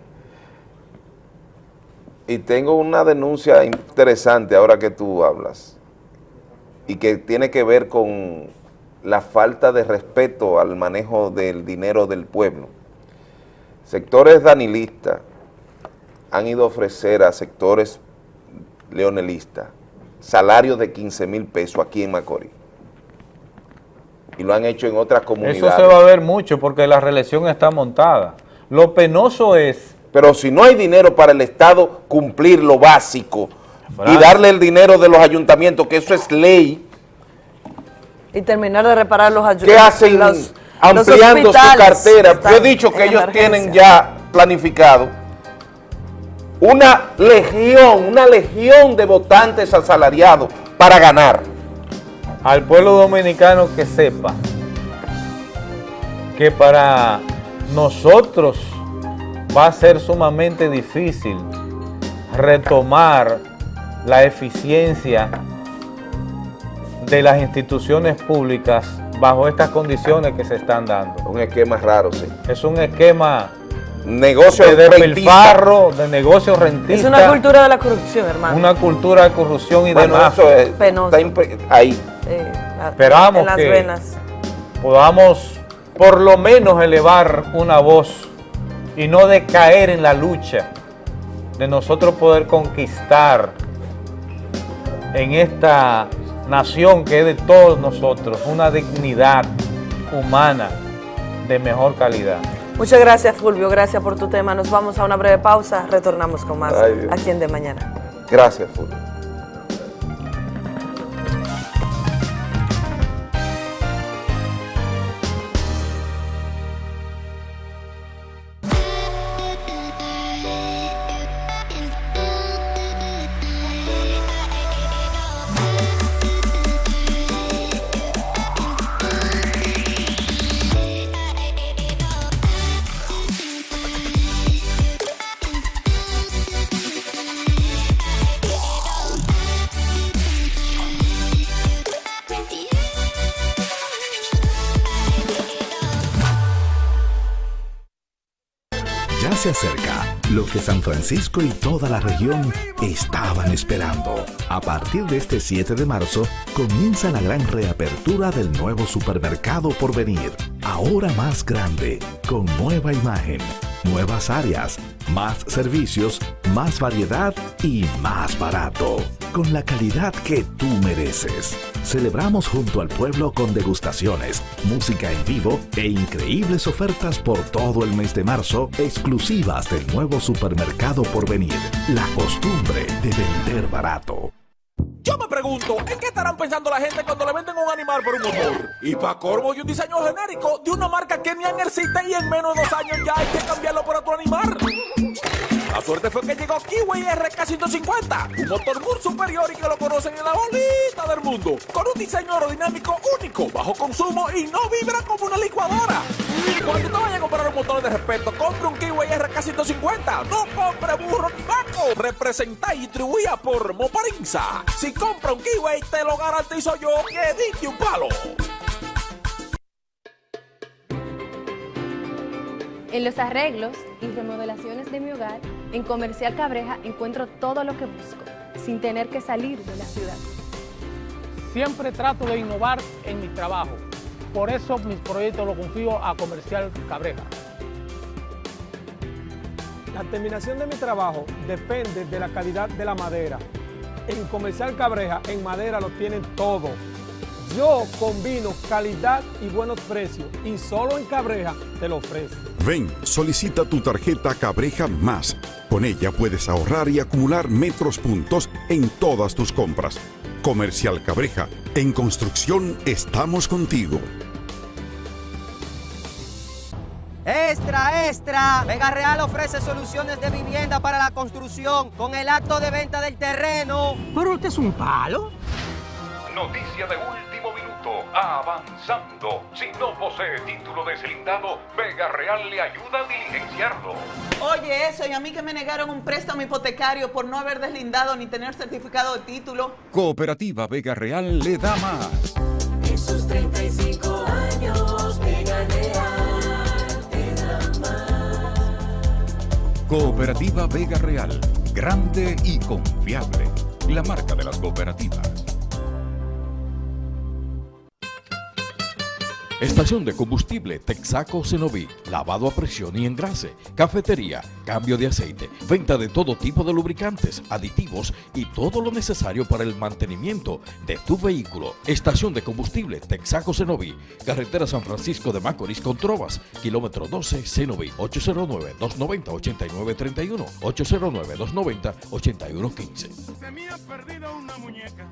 Y tengo una denuncia interesante ahora que tú hablas y que tiene que ver con la falta de respeto al manejo del dinero del pueblo. Sectores danilistas han ido a ofrecer a sectores leonelistas salarios de 15 mil pesos aquí en Macorís. Y lo han hecho en otras comunidades. Eso se va a ver mucho porque la reelección está montada. Lo penoso es Pero si no hay dinero para el Estado cumplir lo básico y darle el dinero de los ayuntamientos, que eso es ley, Y terminar de reparar los ayudantes. ¿qué hacen los- ampliando los su cartera? Yo he dicho que ellos emergencia. tienen ya planificado una legión, una legión de votantes asalariados para ganar. Al pueblo dominicano que sepa que para nosotros va a ser sumamente difícil retomar la eficiencia de las instituciones públicas bajo estas condiciones que se están dando. Un esquema raro, sí. Es un esquema Negocio de rentista. despilfarro, de negocio rentista. Es una cultura de la corrupción, hermano. una cultura de corrupción y Bueno, de mafia. eso es- Penoso. está ahí. Eh, Esperamos en las que- venas. podamos por lo menos elevar una voz y no decaer en la lucha de nosotros poder conquistar en esta nación que es de todos nosotros una dignidad humana de mejor calidad. Muchas gracias, Fulvio. Gracias por tu tema. Nos vamos a una breve pausa. Retornamos con más Ay, aquí en De Mañana. Gracias, Fulvio. Francisco y toda la región estaban esperando. A partir de este 7 de marzo, comienza la gran reapertura del nuevo supermercado por venir. Ahora más grande, con nueva imagen, nuevas áreas, más servicios, más variedad y más barato. Con la calidad que tú mereces. Celebramos junto al pueblo con degustaciones, música en vivo e increíbles ofertas por todo el mes de marzo, exclusivas del nuevo supermercado por venir. La costumbre de vender barato. Yo me pregunto, ¿en qué estarán pensando la gente cuando le venden un animal por un motor? Y para corvo y un diseño genérico de una marca que ni existe y en menos de dos años ya hay que cambiarlo por otro animal. La suerte fue que llegó Kiwi RK150, un motor muy superior y que lo conocen en la bolita del mundo, con un diseño aerodinámico único, bajo consumo y no vibra como una licuadora. Cuando te vayas a comprar un motor de respeto, compre un Kiwi RK150, no compre burro ni vaco. Representa y distribuida por Moparinza. Si compra un Kiwi, te lo garantizo yo que diste un palo. En los arreglos y remodelaciones de mi hogar, en Comercial Cabreja encuentro todo lo que busco, sin tener que salir de la ciudad. Siempre trato de innovar en mi trabajo. Por eso mis proyectos los confío a Comercial Cabreja. La terminación de mi trabajo depende de la calidad de la madera. En Comercial Cabreja, en madera lo tienen todo. Yo combino calidad y buenos precios y solo en Cabreja te lo ofrezco. Ven, solicita tu tarjeta Cabreja Más. Con ella puedes ahorrar y acumular metros puntos en todas tus compras. Comercial Cabreja, en construcción estamos contigo. Extra, extra. Vega Real ofrece soluciones de vivienda para la construcción con el acto de venta del terreno. ¿Pero usted es un palo? Noticia de último avanzando. Si no posee título deslindado, Vega Real le ayuda a diligenciarlo. Oye, eso, y a mí que me negaron un préstamo hipotecario por no haber deslindado ni tener certificado de título. Cooperativa Vega Real le da más. En sus 35 años, Vega Real te da más. Cooperativa Vega Real, grande y confiable. La marca de las cooperativas. Estación de combustible Texaco Cenoví, lavado a presión y engrase, cafetería, cambio de aceite, venta de todo tipo de lubricantes, aditivos y todo lo necesario para el mantenimiento de tu vehículo. Estación de combustible Texaco Cenoví, carretera San Francisco de Macorís con Trovas, kilómetro 12 Cenoví, 809-290-8931, 809-290-8115. Se me ha perdido una muñeca.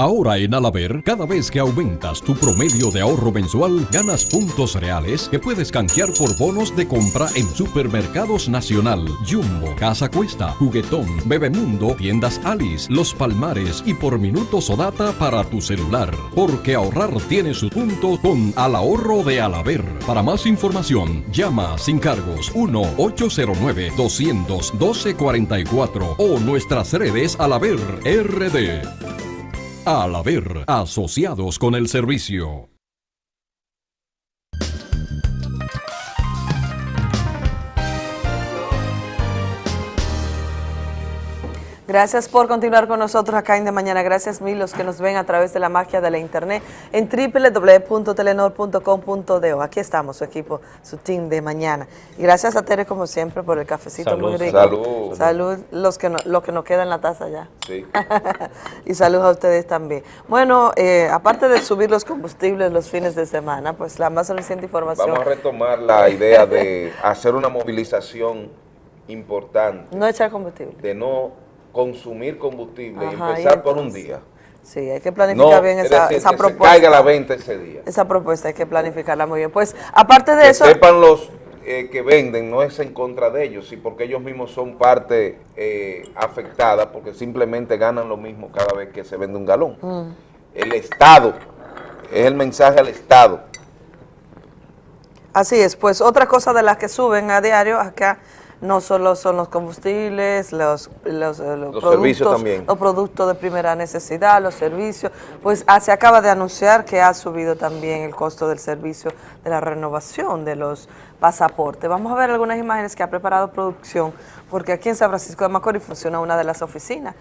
Ahora en Alaber, cada vez que aumentas tu promedio de ahorro mensual, ganas puntos reales que puedes canjear por bonos de compra en Supermercados Nacional, Jumbo, Casa Cuesta, Juguetón, Bebemundo, Tiendas Alice, Los Palmares y por minutos o data para tu celular. Porque ahorrar tiene su punto con Al Ahorro de Alaber. Para más información, llama sin cargos 1-809-200-1244 o nuestras redes Alaber RD. Al haber asociados con el servicio. Gracias por continuar con nosotros acá en De Mañana. Gracias mil los que nos ven a través de la magia de la internet en www.telenor.com.do. Aquí estamos, su equipo, su team de mañana. Y gracias a Tere, como siempre, por el cafecito Salud, muy rico. salud. Salud, los que no, lo que nos queda en la taza ya. Sí. <laughs> y saludos a ustedes también. Bueno, eh, aparte de subir los combustibles los fines de semana, pues la más reciente información. Vamos a retomar la idea de hacer una movilización importante, No echar combustible. de no consumir combustible y Ajá, y empezar por un día. Sí, hay que planificar No, bien es esa, decir, esa propuesta. caiga la venta ese día. Esa propuesta hay que planificarla muy bien. Pues aparte de que eso, sepan los eh, que venden, no es en contra de ellos, sí, porque ellos mismos son parte eh, afectada, porque simplemente ganan lo mismo cada vez que se vende un galón. Mm. El Estado, es el mensaje al Estado. Así es, pues otra cosa de las que suben a diario acá no solo son los combustibles, los, los, eh, los Los productos, servicios también. los productos de primera necesidad, los servicios, pues ah, se acaba de anunciar que ha subido también el costo del servicio de la renovación de los pasaportes. Vamos a ver algunas imágenes que ha preparado producción, porque aquí en San Francisco de Macorís funciona una de las oficinas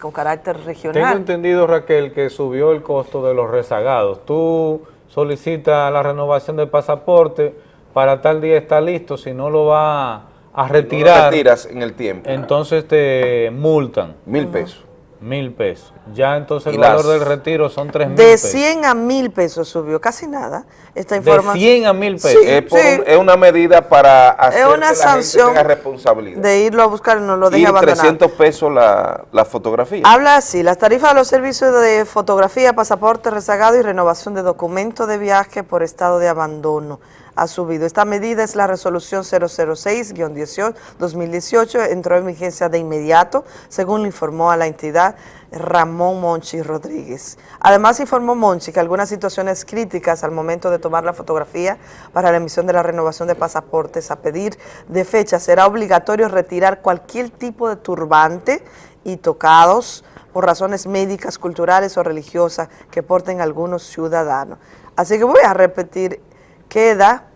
con carácter Tengo regional. entendido, Raquel, que subió el costo de los rezagados. Tú solicitas la renovación del pasaporte, para tal día está listo, si no lo va a No lo retirar, retiras en el tiempo. entonces te multan. Mil pesos. Mil pesos. Ya entonces el valor del retiro son tres mil De pesos. 100 a 1000 pesos subió, casi nada. Esta De información. 100 a 1000 pesos. Sí, es, por sí. un- es una medida para hacer una que la sanción gente tenga responsabilidad. de irlo a buscar y no lo deje y abandonar. 300 pesos la, la fotografía. Habla así, las tarifas de los servicios de fotografía, pasaporte rezagado y renovación de documento de viaje por estado de abandono ha subido. Esta medida es la resolución 006-2018, entró en vigencia de inmediato, según le informó a la entidad Ramón Monchi Rodríguez. Además informó Monchi que algunas situaciones críticas al momento de tomar la fotografía para la emisión de la renovación de pasaportes a pedir de fecha será obligatorio retirar cualquier tipo de turbante y tocados por razones médicas, culturales o religiosas que porten algunos ciudadanos. Así que voy a repetir, queda,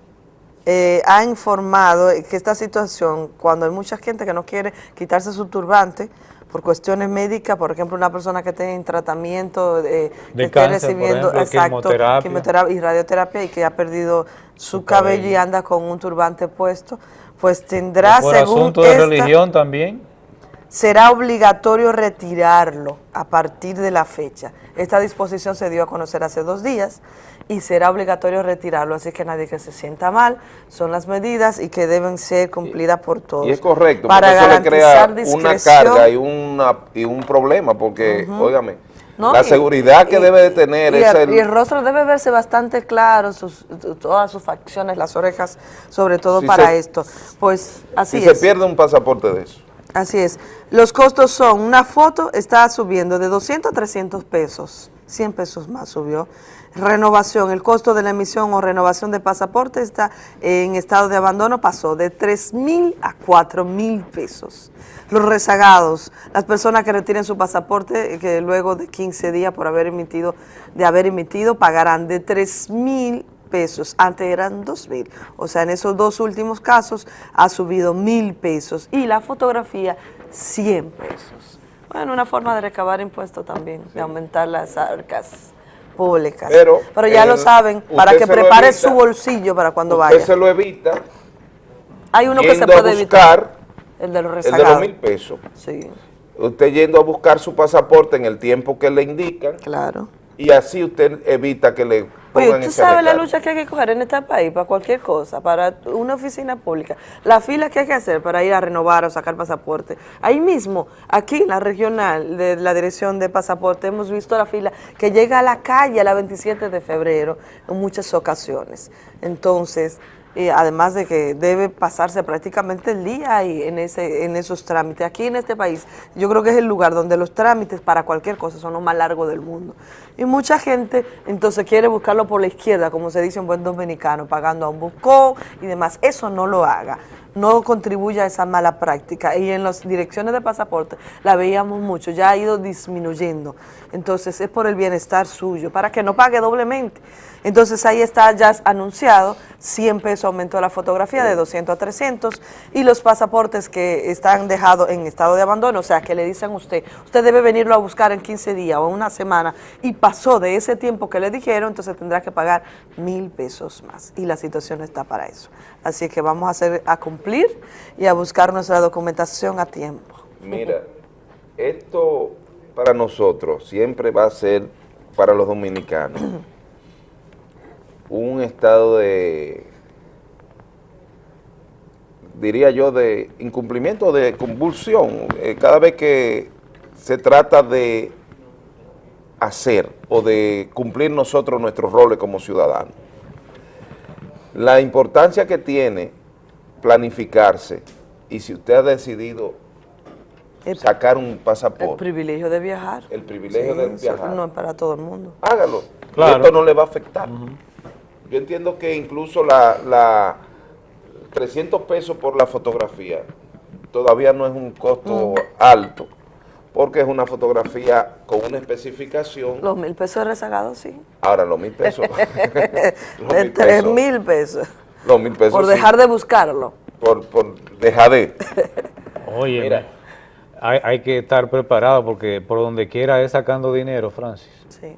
eh, ha informado que esta situación, cuando hay mucha gente que no quiere quitarse su turbante por cuestiones médicas, por ejemplo, una persona que esté en tratamiento, eh, que De esté cáncer, por recibiendo ejemplo, exacto, quimioterapia. quimioterapia y radioterapia y que ha perdido su, Su cabello. cabello. y anda con un turbante puesto, pues tendrá, por según asunto de esta- religión también. será obligatorio retirarlo a partir de la fecha. Esta disposición se dio a conocer hace dos días y será obligatorio retirarlo, así que nadie que se sienta mal, son las medidas y que deben ser cumplidas por todos. Y es correcto, Para eso le crea una carga y, una, y un problema, porque, óigame, No, la y- seguridad que y- debe de tener y es el, el... y el rostro debe verse bastante claro, sus- todas sus facciones, las orejas, sobre todo Si para se- esto. Pues así si es. se pierde un pasaporte de eso. Así es. Los costos son, una foto está subiendo de 200 a 300 pesos, 100 pesos más subió. Renovación, el costo de la emisión o renovación de pasaporte está en estado de abandono, pasó de 3 mil a 4 mil pesos. Los rezagados, las personas que retiren su pasaporte, eh, que luego de 15 días por haber emitido, de haber emitido, pagarán de 3 mil pesos, antes eran dos mil, o sea, en esos dos últimos casos ha subido mil pesos y la fotografía 100 pesos. Bueno, una forma de recabar impuestos también, de aumentar las arcas públicas. Pero, ya eh, lo saben, para usted que prepare evita, su bolsillo para cuando Usted vaya. se lo evita Hay uno que se puede evitar, el de los el de los mil pesos. Sí, Usted yendo a buscar su pasaporte en el tiempo que le indican. claro. Y así usted evita que le Oye, tú sabes la lucha que hay que coger en este país para cualquier cosa, para una oficina pública, la fila que hay que hacer para ir a renovar o sacar pasaporte. Ahí mismo, aquí en la regional de la dirección de pasaporte, hemos visto la fila que llega a la calle a la 27 de febrero en muchas ocasiones. Entonces, eh, además de que debe pasarse prácticamente el día ahí en, ese, en esos trámites. Aquí en este país, yo creo que es el lugar donde los trámites para cualquier cosa son los más largos del mundo. Y mucha gente entonces quiere buscarlo por la izquierda, como se dice en buen dominicano, pagando a un buscó y demás. Eso no lo haga. No contribuya a esa mala práctica. Y en las direcciones de pasaporte la veíamos mucho, ya ha ido disminuyendo. Entonces es por el bienestar suyo, para que no pague doblemente. Entonces ahí está ya anunciado, 100 pesos aumentó la fotografía de 200 a 300 y los pasaportes que están dejados en estado de abandono, o sea que le dicen a usted, usted debe venirlo a buscar en 15 días o en una semana y pasó de ese tiempo que le dijeron, entonces tendrá que pagar mil pesos más y la situación está para eso. Así que vamos a, hacer, a cumplir y a buscar nuestra documentación a tiempo. Mira, esto para nosotros siempre va a ser, para los dominicanos, <clears throat> un estado de, diría yo, de incumplimiento, de convulsión. Eh, cada vez que se trata de hacer o de cumplir nosotros nuestros roles como ciudadanos. La importancia que tiene planificarse y si usted ha decidido sacar un El pasaporte, privilegio de viajar. el privilegio Sí, de viajar, No es para todo el mundo. hágalo. Claro. Esto no le va a afectar. Yo entiendo que incluso la, la, 300 pesos por la fotografía todavía no es un costo alto, porque es una fotografía con una especificación. Los mil pesos rezagados, sí. Ahora, los mil pesos. <laughs> los De mil tres pesos, mil pesos. Los mil pesos. Por sí, dejar de buscarlo. Por, por dejar de. <laughs> Oye, hay, hay que estar preparado porque por donde quiera es sacando dinero, Francis. Sí.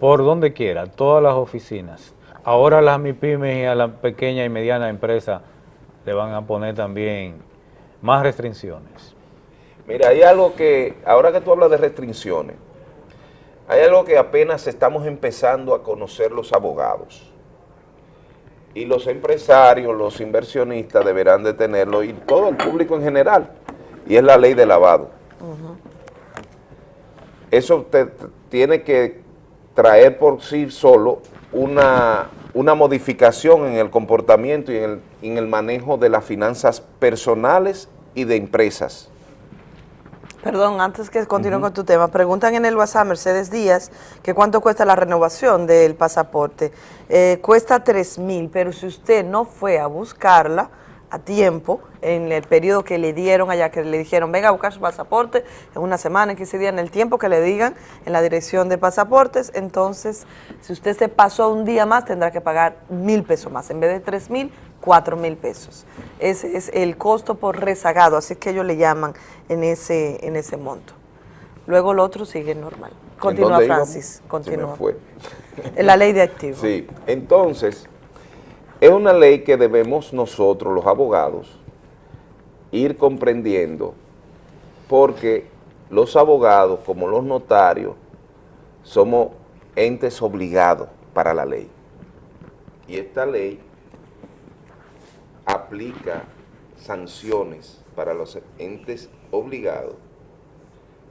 Por donde quiera, todas las oficinas. Ahora las MIPIMES y a la pequeña y mediana empresa le van a poner también más restricciones. Mira, hay algo que, ahora que tú hablas de restricciones, hay algo que apenas estamos empezando a conocer los abogados. Y los empresarios, los inversionistas deberán de tenerlo, y todo el público en general, y es la ley de lavado. Eso te, te tiene que traer por sí solo una, una modificación en el comportamiento y en el, en el manejo de las finanzas personales y de empresas. Perdón, antes que continúe con tu tema, preguntan en el WhatsApp Mercedes Díaz que cuánto cuesta la renovación del pasaporte. Eh, cuesta 3 mil, pero si usted no fue a buscarla a tiempo, en el periodo que le dieron allá, que le dijeron, venga a buscar su pasaporte en una semana, en 15 días, en el tiempo que le digan en la dirección de pasaportes, entonces, si usted se pasó un día más, tendrá que pagar mil pesos más. En vez de 3 mil, 4 mil pesos. Ese es el costo por rezagado, así es que ellos le llaman en ese, en ese monto. Luego lo otro sigue normal. Continúa, íbamos? Francis, continúa. fue. En la ley de activos. Sí, entonces, es una ley que debemos nosotros, los abogados, ir comprendiendo, porque los abogados, como los notarios, somos entes obligados para la ley. Y esta ley aplica sanciones para los entes obligados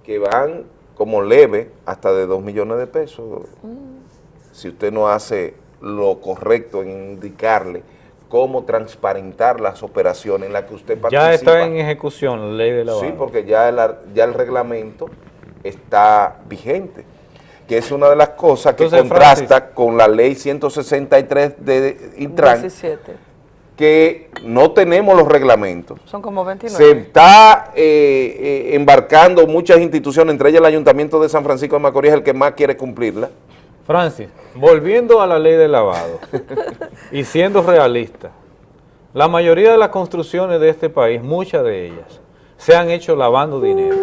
que van como leve hasta de 2 millones de pesos si usted no hace lo correcto en indicarle cómo transparentar las operaciones en las que usted participa. Ya está en ejecución la ley de lavado. Sí, porque ya el, ya el reglamento está vigente, que es una de las cosas que Entonces, contrasta con la ley 163 de Intran, 17. Que no tenemos los reglamentos. Son como 29. Se está eh, eh, embarcando muchas instituciones, entre ellas el Ayuntamiento de San Francisco de Macorís, el que más quiere cumplirla. Francis, volviendo a la ley de lavado <laughs> y siendo realista, la mayoría de las construcciones de este país, muchas de ellas, se han hecho lavando dinero.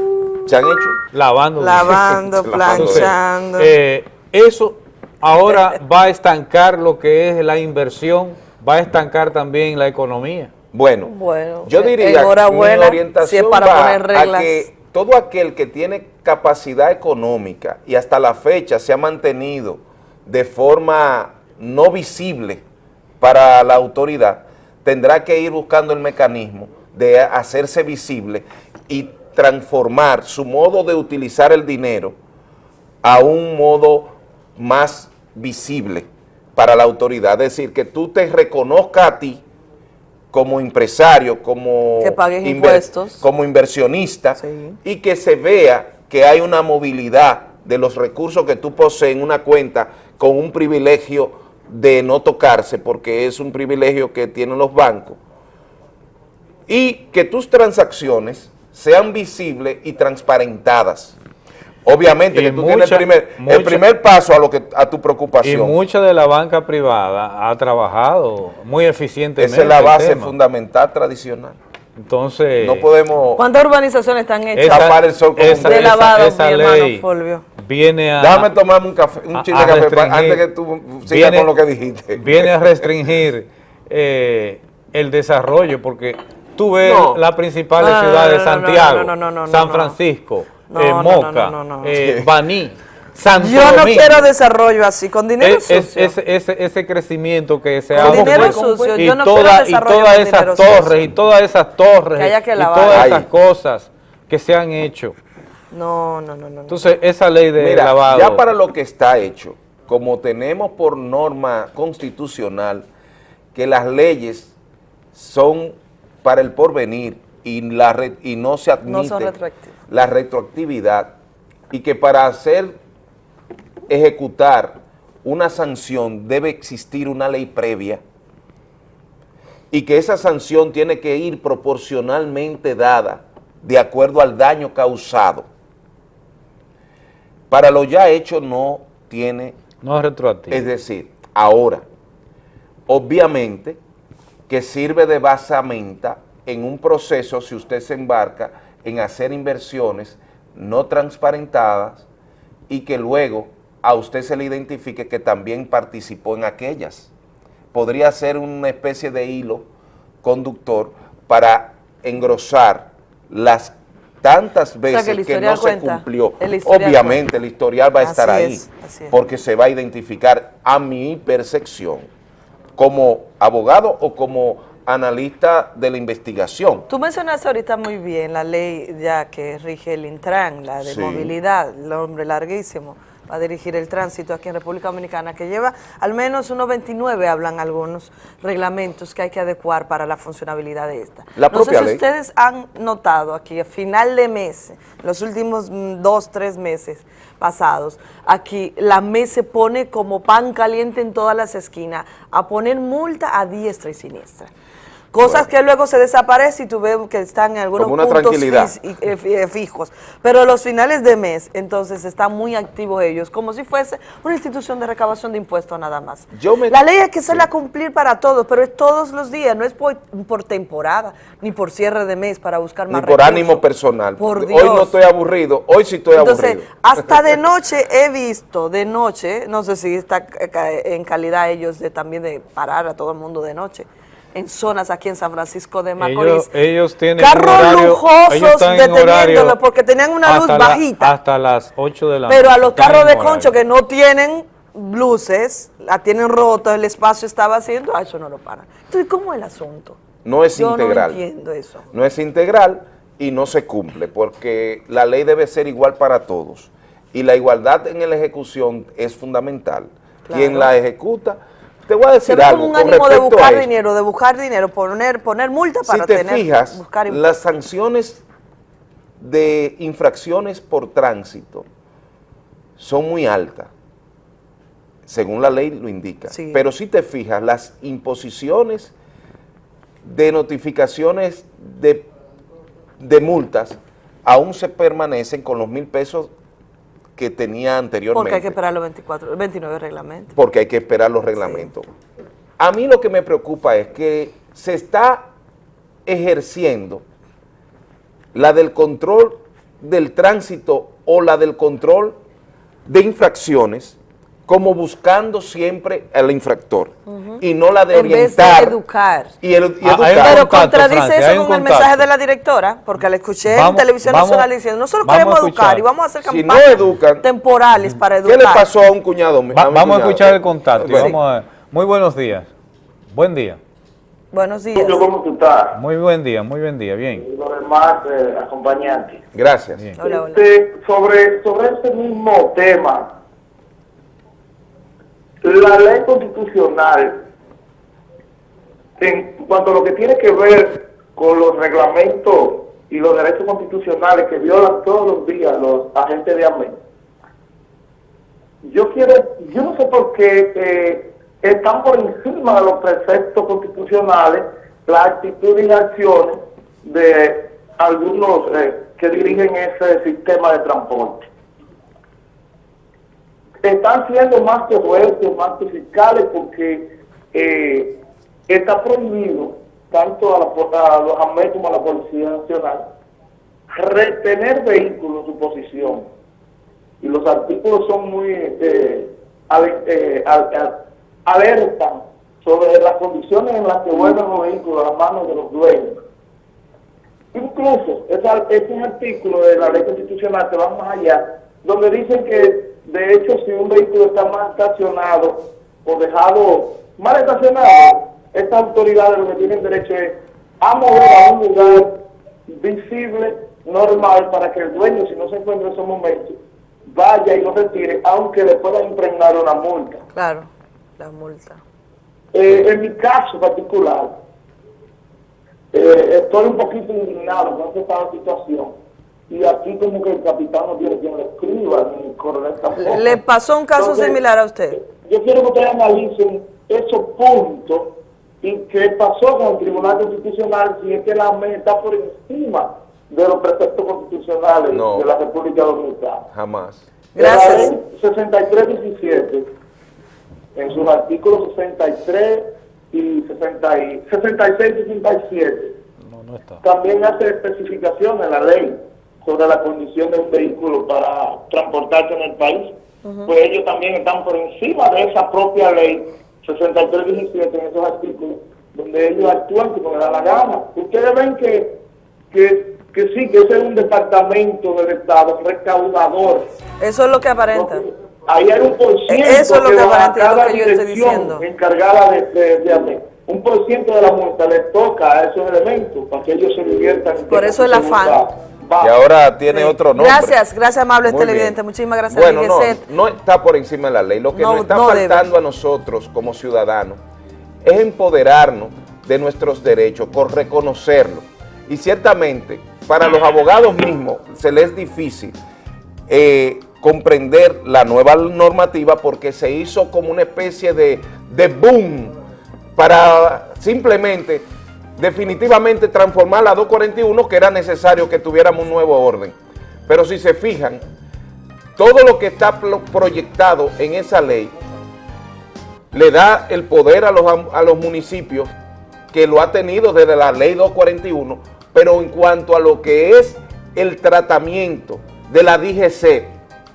¿Se han hecho? Lavando Lavando, <laughs> dinero. planchando. eh, eso ahora <laughs> va a estancar lo que es la inversión, va a estancar también la economía. Bueno, Bueno, yo eh, diría que mi orientación si es para va poner reglas. a que todo aquel que tiene capacidad económica y hasta la fecha se ha mantenido de forma no visible para la autoridad, tendrá que ir buscando el mecanismo de hacerse visible y transformar su modo de utilizar el dinero a un modo más visible para la autoridad. Es decir, que tú te reconozcas a ti como empresario, como, Que pagues inver- impuestos. como inversionista y que se vea que hay una movilidad de los recursos que tú posees en una cuenta con un privilegio de no tocarse, porque es un privilegio que tienen los bancos, y que tus transacciones sean visibles y transparentadas. Obviamente Y que tú tienes el primer, el mucha- primer paso a lo que a tu Y preocupación. mucha de la banca privada ha trabajado muy eficientemente. Esa es la el base tema. fundamental tradicional. Entonces, No podemos ¿Cuántas urbanizaciones están hechas? tapar el sol con un esa- de dedo. lavado, esa mi hermano ley Fulvio. viene a... Déjame tomarme un café, un chile de café antes que tú sigas viene- con lo que dijiste. Viene a restringir eh, el desarrollo, porque tú ves No. las principales No, ciudades, no, no, no, Santiago, no, no, no, no, San. Francisco, No, eh, no, no, Moca, no, no, no. eh, Baní, Santo Yo no Domingo. quiero desarrollo así, con dinero Es- es- sucio. ese, crecimiento que se Con ha dinero sucio, y, yo no quiero toda- y todas esas dinero torres sucio. y todas esas torres Que haya que y todas esas cosas que se han hecho. No, no, no, no. no. Entonces, esa ley de Mira, lavado... ya para lo que está hecho, como tenemos por norma constitucional que las leyes son para el porvenir y, la re- y no se admite No la retroactividad y que para hacer ejecutar una sanción debe existir una ley previa y que esa sanción tiene que ir proporcionalmente dada de acuerdo al daño causado. Para lo ya hecho no tiene... No es retroactivo. Es decir, ahora, obviamente que sirve de basamenta en un proceso si usted se embarca en hacer inversiones no transparentadas y que luego a usted se le identifique que también participó en aquellas. Podría ser una especie de hilo conductor para engrosar las tantas veces que, no se cumplió. El Obviamente el historial va a estar ahí es, así es. porque se va a identificar a mi percepción como abogado o como analista de la investigación. Tú mencionaste ahorita muy bien la ley ya que rige el Intran, la de Sí. movilidad, el hombre larguísimo, va a dirigir el tránsito aquí en República Dominicana, que lleva al menos unos 29, hablan algunos reglamentos que hay que adecuar para la funcionabilidad de esta. La no sé si ley. ustedes han notado aquí a final de mes, los últimos mm, dos, tres meses pasados, aquí la MES se pone como pan caliente en todas las esquinas a poner multa a diestra y siniestra. Cosas que luego se desaparecen y tú ves que están en algunos Como una puntos fis- eh, eh, fijos. Pero los finales de mes, entonces, están muy activos ellos, como si fuese una institución de recabación de impuestos nada más. Yo me- La ley hay que hacerla cumplir para todos, pero es todos los días, no es por, por temporada, ni por cierre de mes para buscar Ni más por recursos. ánimo personal. Por Hoy Dios. no estoy aburrido, hoy sí estoy Entonces, aburrido. <laughs> hasta de noche he visto, de noche, no sé si está en calidad ellos de también de parar a todo el mundo de noche, en zonas aquí en San Francisco de Macorís. Ellos, ellos tienen Carros horario, lujosos están en deteniéndolo horario porque tenían una luz la- bajita. hasta las 8 de la Pero a los carros de horario. concho que no tienen luces, la tienen rota, el espacio estaba haciendo, a eso no lo paran. Entonces, ¿cómo es el asunto? No es Yo integral. no entiendo eso. no es integral y no se cumple, porque la ley debe ser igual para todos. Y la igualdad en la ejecución es fundamental. Claro. Quien la ejecuta, te voy a decir algo como un con ánimo de buscar dinero, de buscar dinero, poner, poner multa Si para te tener, fijas, buscar las sanciones de infracciones por tránsito son muy altas, según la ley lo indica. Sí. Pero si te fijas, las imposiciones de notificaciones de, de multas aún se permanecen con los mil pesos que tenía anteriormente Porque hay que esperar los 24, 29 reglamentos. porque hay que esperar los reglamentos. A mí lo que me preocupa es que se está ejerciendo la del control del tránsito o la del control de infracciones como buscando siempre al infractor y no la de en vez de orientar educar. y, el- y Ah, educar. Pero contacto, contradice Francia, eso con el mensaje de la directora, porque la escuché en televisión vamos- nacional diciendo, nosotros queremos educar y vamos a hacer Si no campañas educan, temporales para ¿Qué educar. le pasó a un cuñado? mío? Va- vamos a escuchar el contacto. Bueno. vamos a- muy buenos días. Buen día. Buenos días. ¿Cómo tú estás? Muy buen día, muy buen día. Bien. Y los demás eh, acompañantes. Gracias. Hola, hola. Este, sobre, sobre este mismo tema, la ley constitucional, en cuanto a lo que tiene que ver con los reglamentos y los derechos constitucionales que violan todos los días los agentes de AMEN, yo quiero, yo no sé por qué eh, están por encima de los preceptos constitucionales la actitud y acciones de algunos eh, que dirigen ese sistema de transporte. Están siendo más fuertes, más fiscales, porque eh, está prohibido, tanto a, la, a los AME como a la Policía Nacional, retener vehículos en su posición y los artículos son muy ale- eh, al- sobre las condiciones en las que vuelven los vehículos a las manos de los dueños. Incluso esa- esos artículos de la ley constitucional que van más allá, donde dicen que de hecho si un vehículo está mal estacionado o dejado mal estacionado, estas autoridades lo que tienen derecho es a mover a un lugar visible, normal, para que el dueño, si no se encuentra en esos momentos, vaya y lo retire, aunque le puedan impregnar una multa. Claro, la multa. Eh, en mi caso particular, eh, estoy un poquito indignado con esta situación. Y aquí como que el capitán no tiene quien le escriba, ni tampoco. ¿Le pasó un caso Entonces, similar a usted? Yo quiero que ustedes analicen esos puntos ¿Y qué pasó con el Tribunal Constitucional si es que la AME está por encima de los preceptos constitucionales No. de la República Dominicana? Jamás. La ley 6317, en sus artículos 63 y 60 y 66 y 67, también hace especificación en la ley sobre la condición de un vehículo para transportarse en el país. Pues ellos también están por encima de esa propia ley 6317 en esos artículos, donde ellos actúan como les da la gana. Ustedes ven que, que, que sí, que ese es un departamento del Estado recaudador. Eso es lo que aparenta. Ahí hay un por ciento Eso es lo que va a cada que yo estoy diciendo. encargada de, de, de. Un por ciento de la multa le toca a esos elementos para que ellos se diviertan. Por que eso el afán. Y ahora tiene otro nombre. Gracias, gracias amable Muy televidente. bien. Muchísimas gracias, Bueno, no, no está por encima de la ley. Lo que No, nos está no debe. faltando a nosotros como ciudadanos es empoderarnos de nuestros derechos, por reconocerlo. Y ciertamente, para los abogados mismos se les es difícil eh, comprender la nueva normativa porque se hizo como una especie de, de boom para simplemente, definitivamente transformar la 241 que era necesario que tuviéramos un nuevo orden. Pero si se fijan, todo lo que está pro- proyectado en esa ley le da el poder a los, a los municipios que lo ha tenido desde la ley 241, pero en cuanto a lo que es el tratamiento de la DGC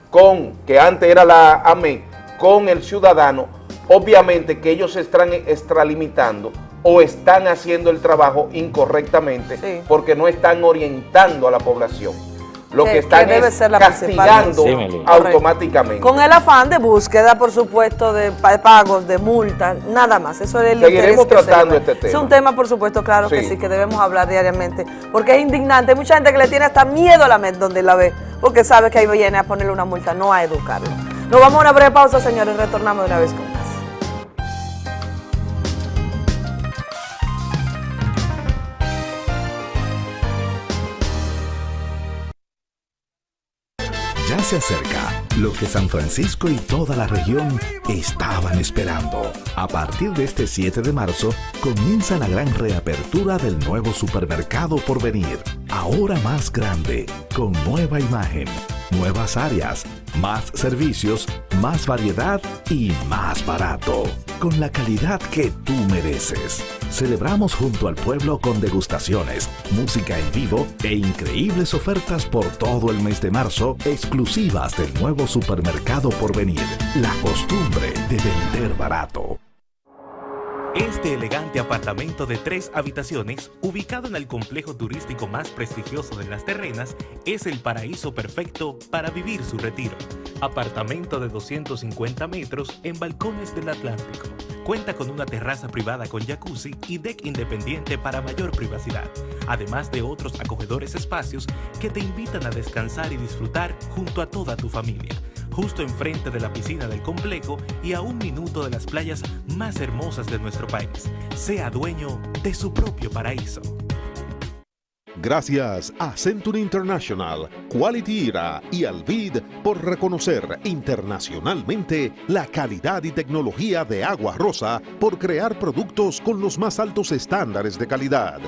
con, que antes era la AME, con el ciudadano, obviamente que ellos se están extralimitando o están haciendo el trabajo incorrectamente porque no están orientando a la población. Lo Que- que, están que debe es ser la principal castigando. Sí, automáticamente. Con el afán de búsqueda, por supuesto, de pa- pagos, de multas, nada más. Eso es el Seguiremos que tratando este Es tema. un tema, por supuesto, claro que Sí. que debemos hablar diariamente, porque es indignante. Hay mucha gente que le tiene hasta miedo a la mente donde la ve, porque sabe que ahí viene a ponerle una multa, no a educarlo. Nos vamos a una breve pausa, señores, retornamos de una vez con se acerca lo que San Francisco y toda la región estaban esperando. A partir de este 7 de marzo comienza la gran reapertura del nuevo supermercado por venir. Ahora más grande, con nueva imagen, nuevas áreas, más servicios, más variedad y más barato. Con la calidad que tú mereces. Celebramos junto al pueblo con degustaciones, música en vivo e increíbles ofertas por todo el mes de marzo, exclusivas del nuevo supermercado por venir. La costumbre de vender barato. Este elegante apartamento de tres habitaciones, ubicado en el complejo turístico más prestigioso de Las Terrenas, es el paraíso perfecto para vivir su retiro. Apartamento de 250 metros en balcones del Atlántico. Cuenta con una terraza privada con jacuzzi y deck independiente para mayor privacidad, además de otros acogedores espacios que te invitan a descansar y disfrutar junto a toda tu familia justo enfrente de la piscina del complejo y a un minuto de las playas más hermosas de nuestro país. Sea dueño de su propio paraíso. Gracias a Century International, Quality Era y Alvid por reconocer internacionalmente la calidad y tecnología de Agua Rosa por crear productos con los más altos estándares de calidad.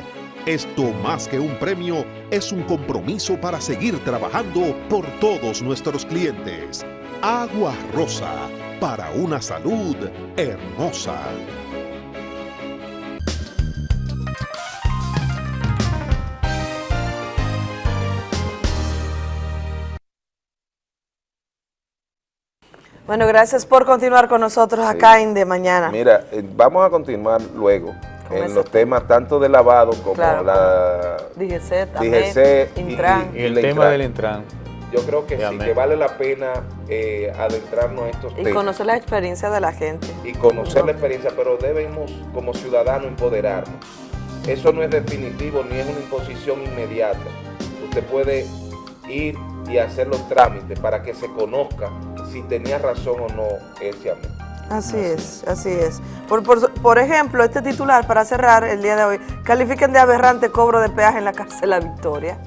Esto más que un premio es un compromiso para seguir trabajando por todos nuestros clientes. Agua Rosa, para una salud hermosa. Bueno, gracias por continuar con nosotros acá en De Mañana. Mira, eh, vamos a continuar luego Con en ese- los temas tanto de lavado como Claro, la DGC, también, DGC y, Intran. y Y el tema Intran. del Intran. Yo creo que sí, que vale la pena eh, adentrarnos a estos Y temas conocer la experiencia de la gente. y conocer la experiencia, pero debemos como ciudadanos empoderarnos. Eso no es definitivo ni es una imposición inmediata. Usted puede ir y hacer los trámites para que se conozca si tenía razón o no ese amén. Así es, así es. Por, por, por ejemplo, este titular, para cerrar el día de hoy, califiquen de aberrante cobro de peaje en la cárcel La Victoria.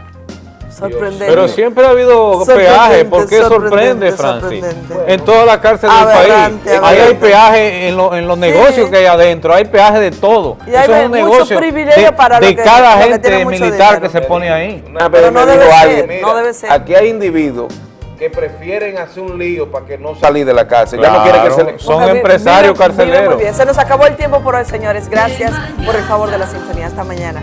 Sorprendente. Pero siempre ha habido peaje. ¿Por qué sorprende, Francis? sorprendente. En todas las cárceles del Aberrante, país. Ahí hay peaje en, lo- en los negocios que hay adentro. Hay peaje de todo. Y hay Eso es un negocio privilegio de, para de que- cada gente militar dinero. que se pone ahí. Una vez Pero me no dijo debe ser, alguien, no mira, debe ser. aquí hay individuos que prefieren hacer un lío para que no salir de la cárcel. ya no Claro, quieren que se le... son empresarios carceleros. muy bien. Se nos acabó el tiempo por hoy, señores. Gracias por el favor de la sintonía. Hasta mañana.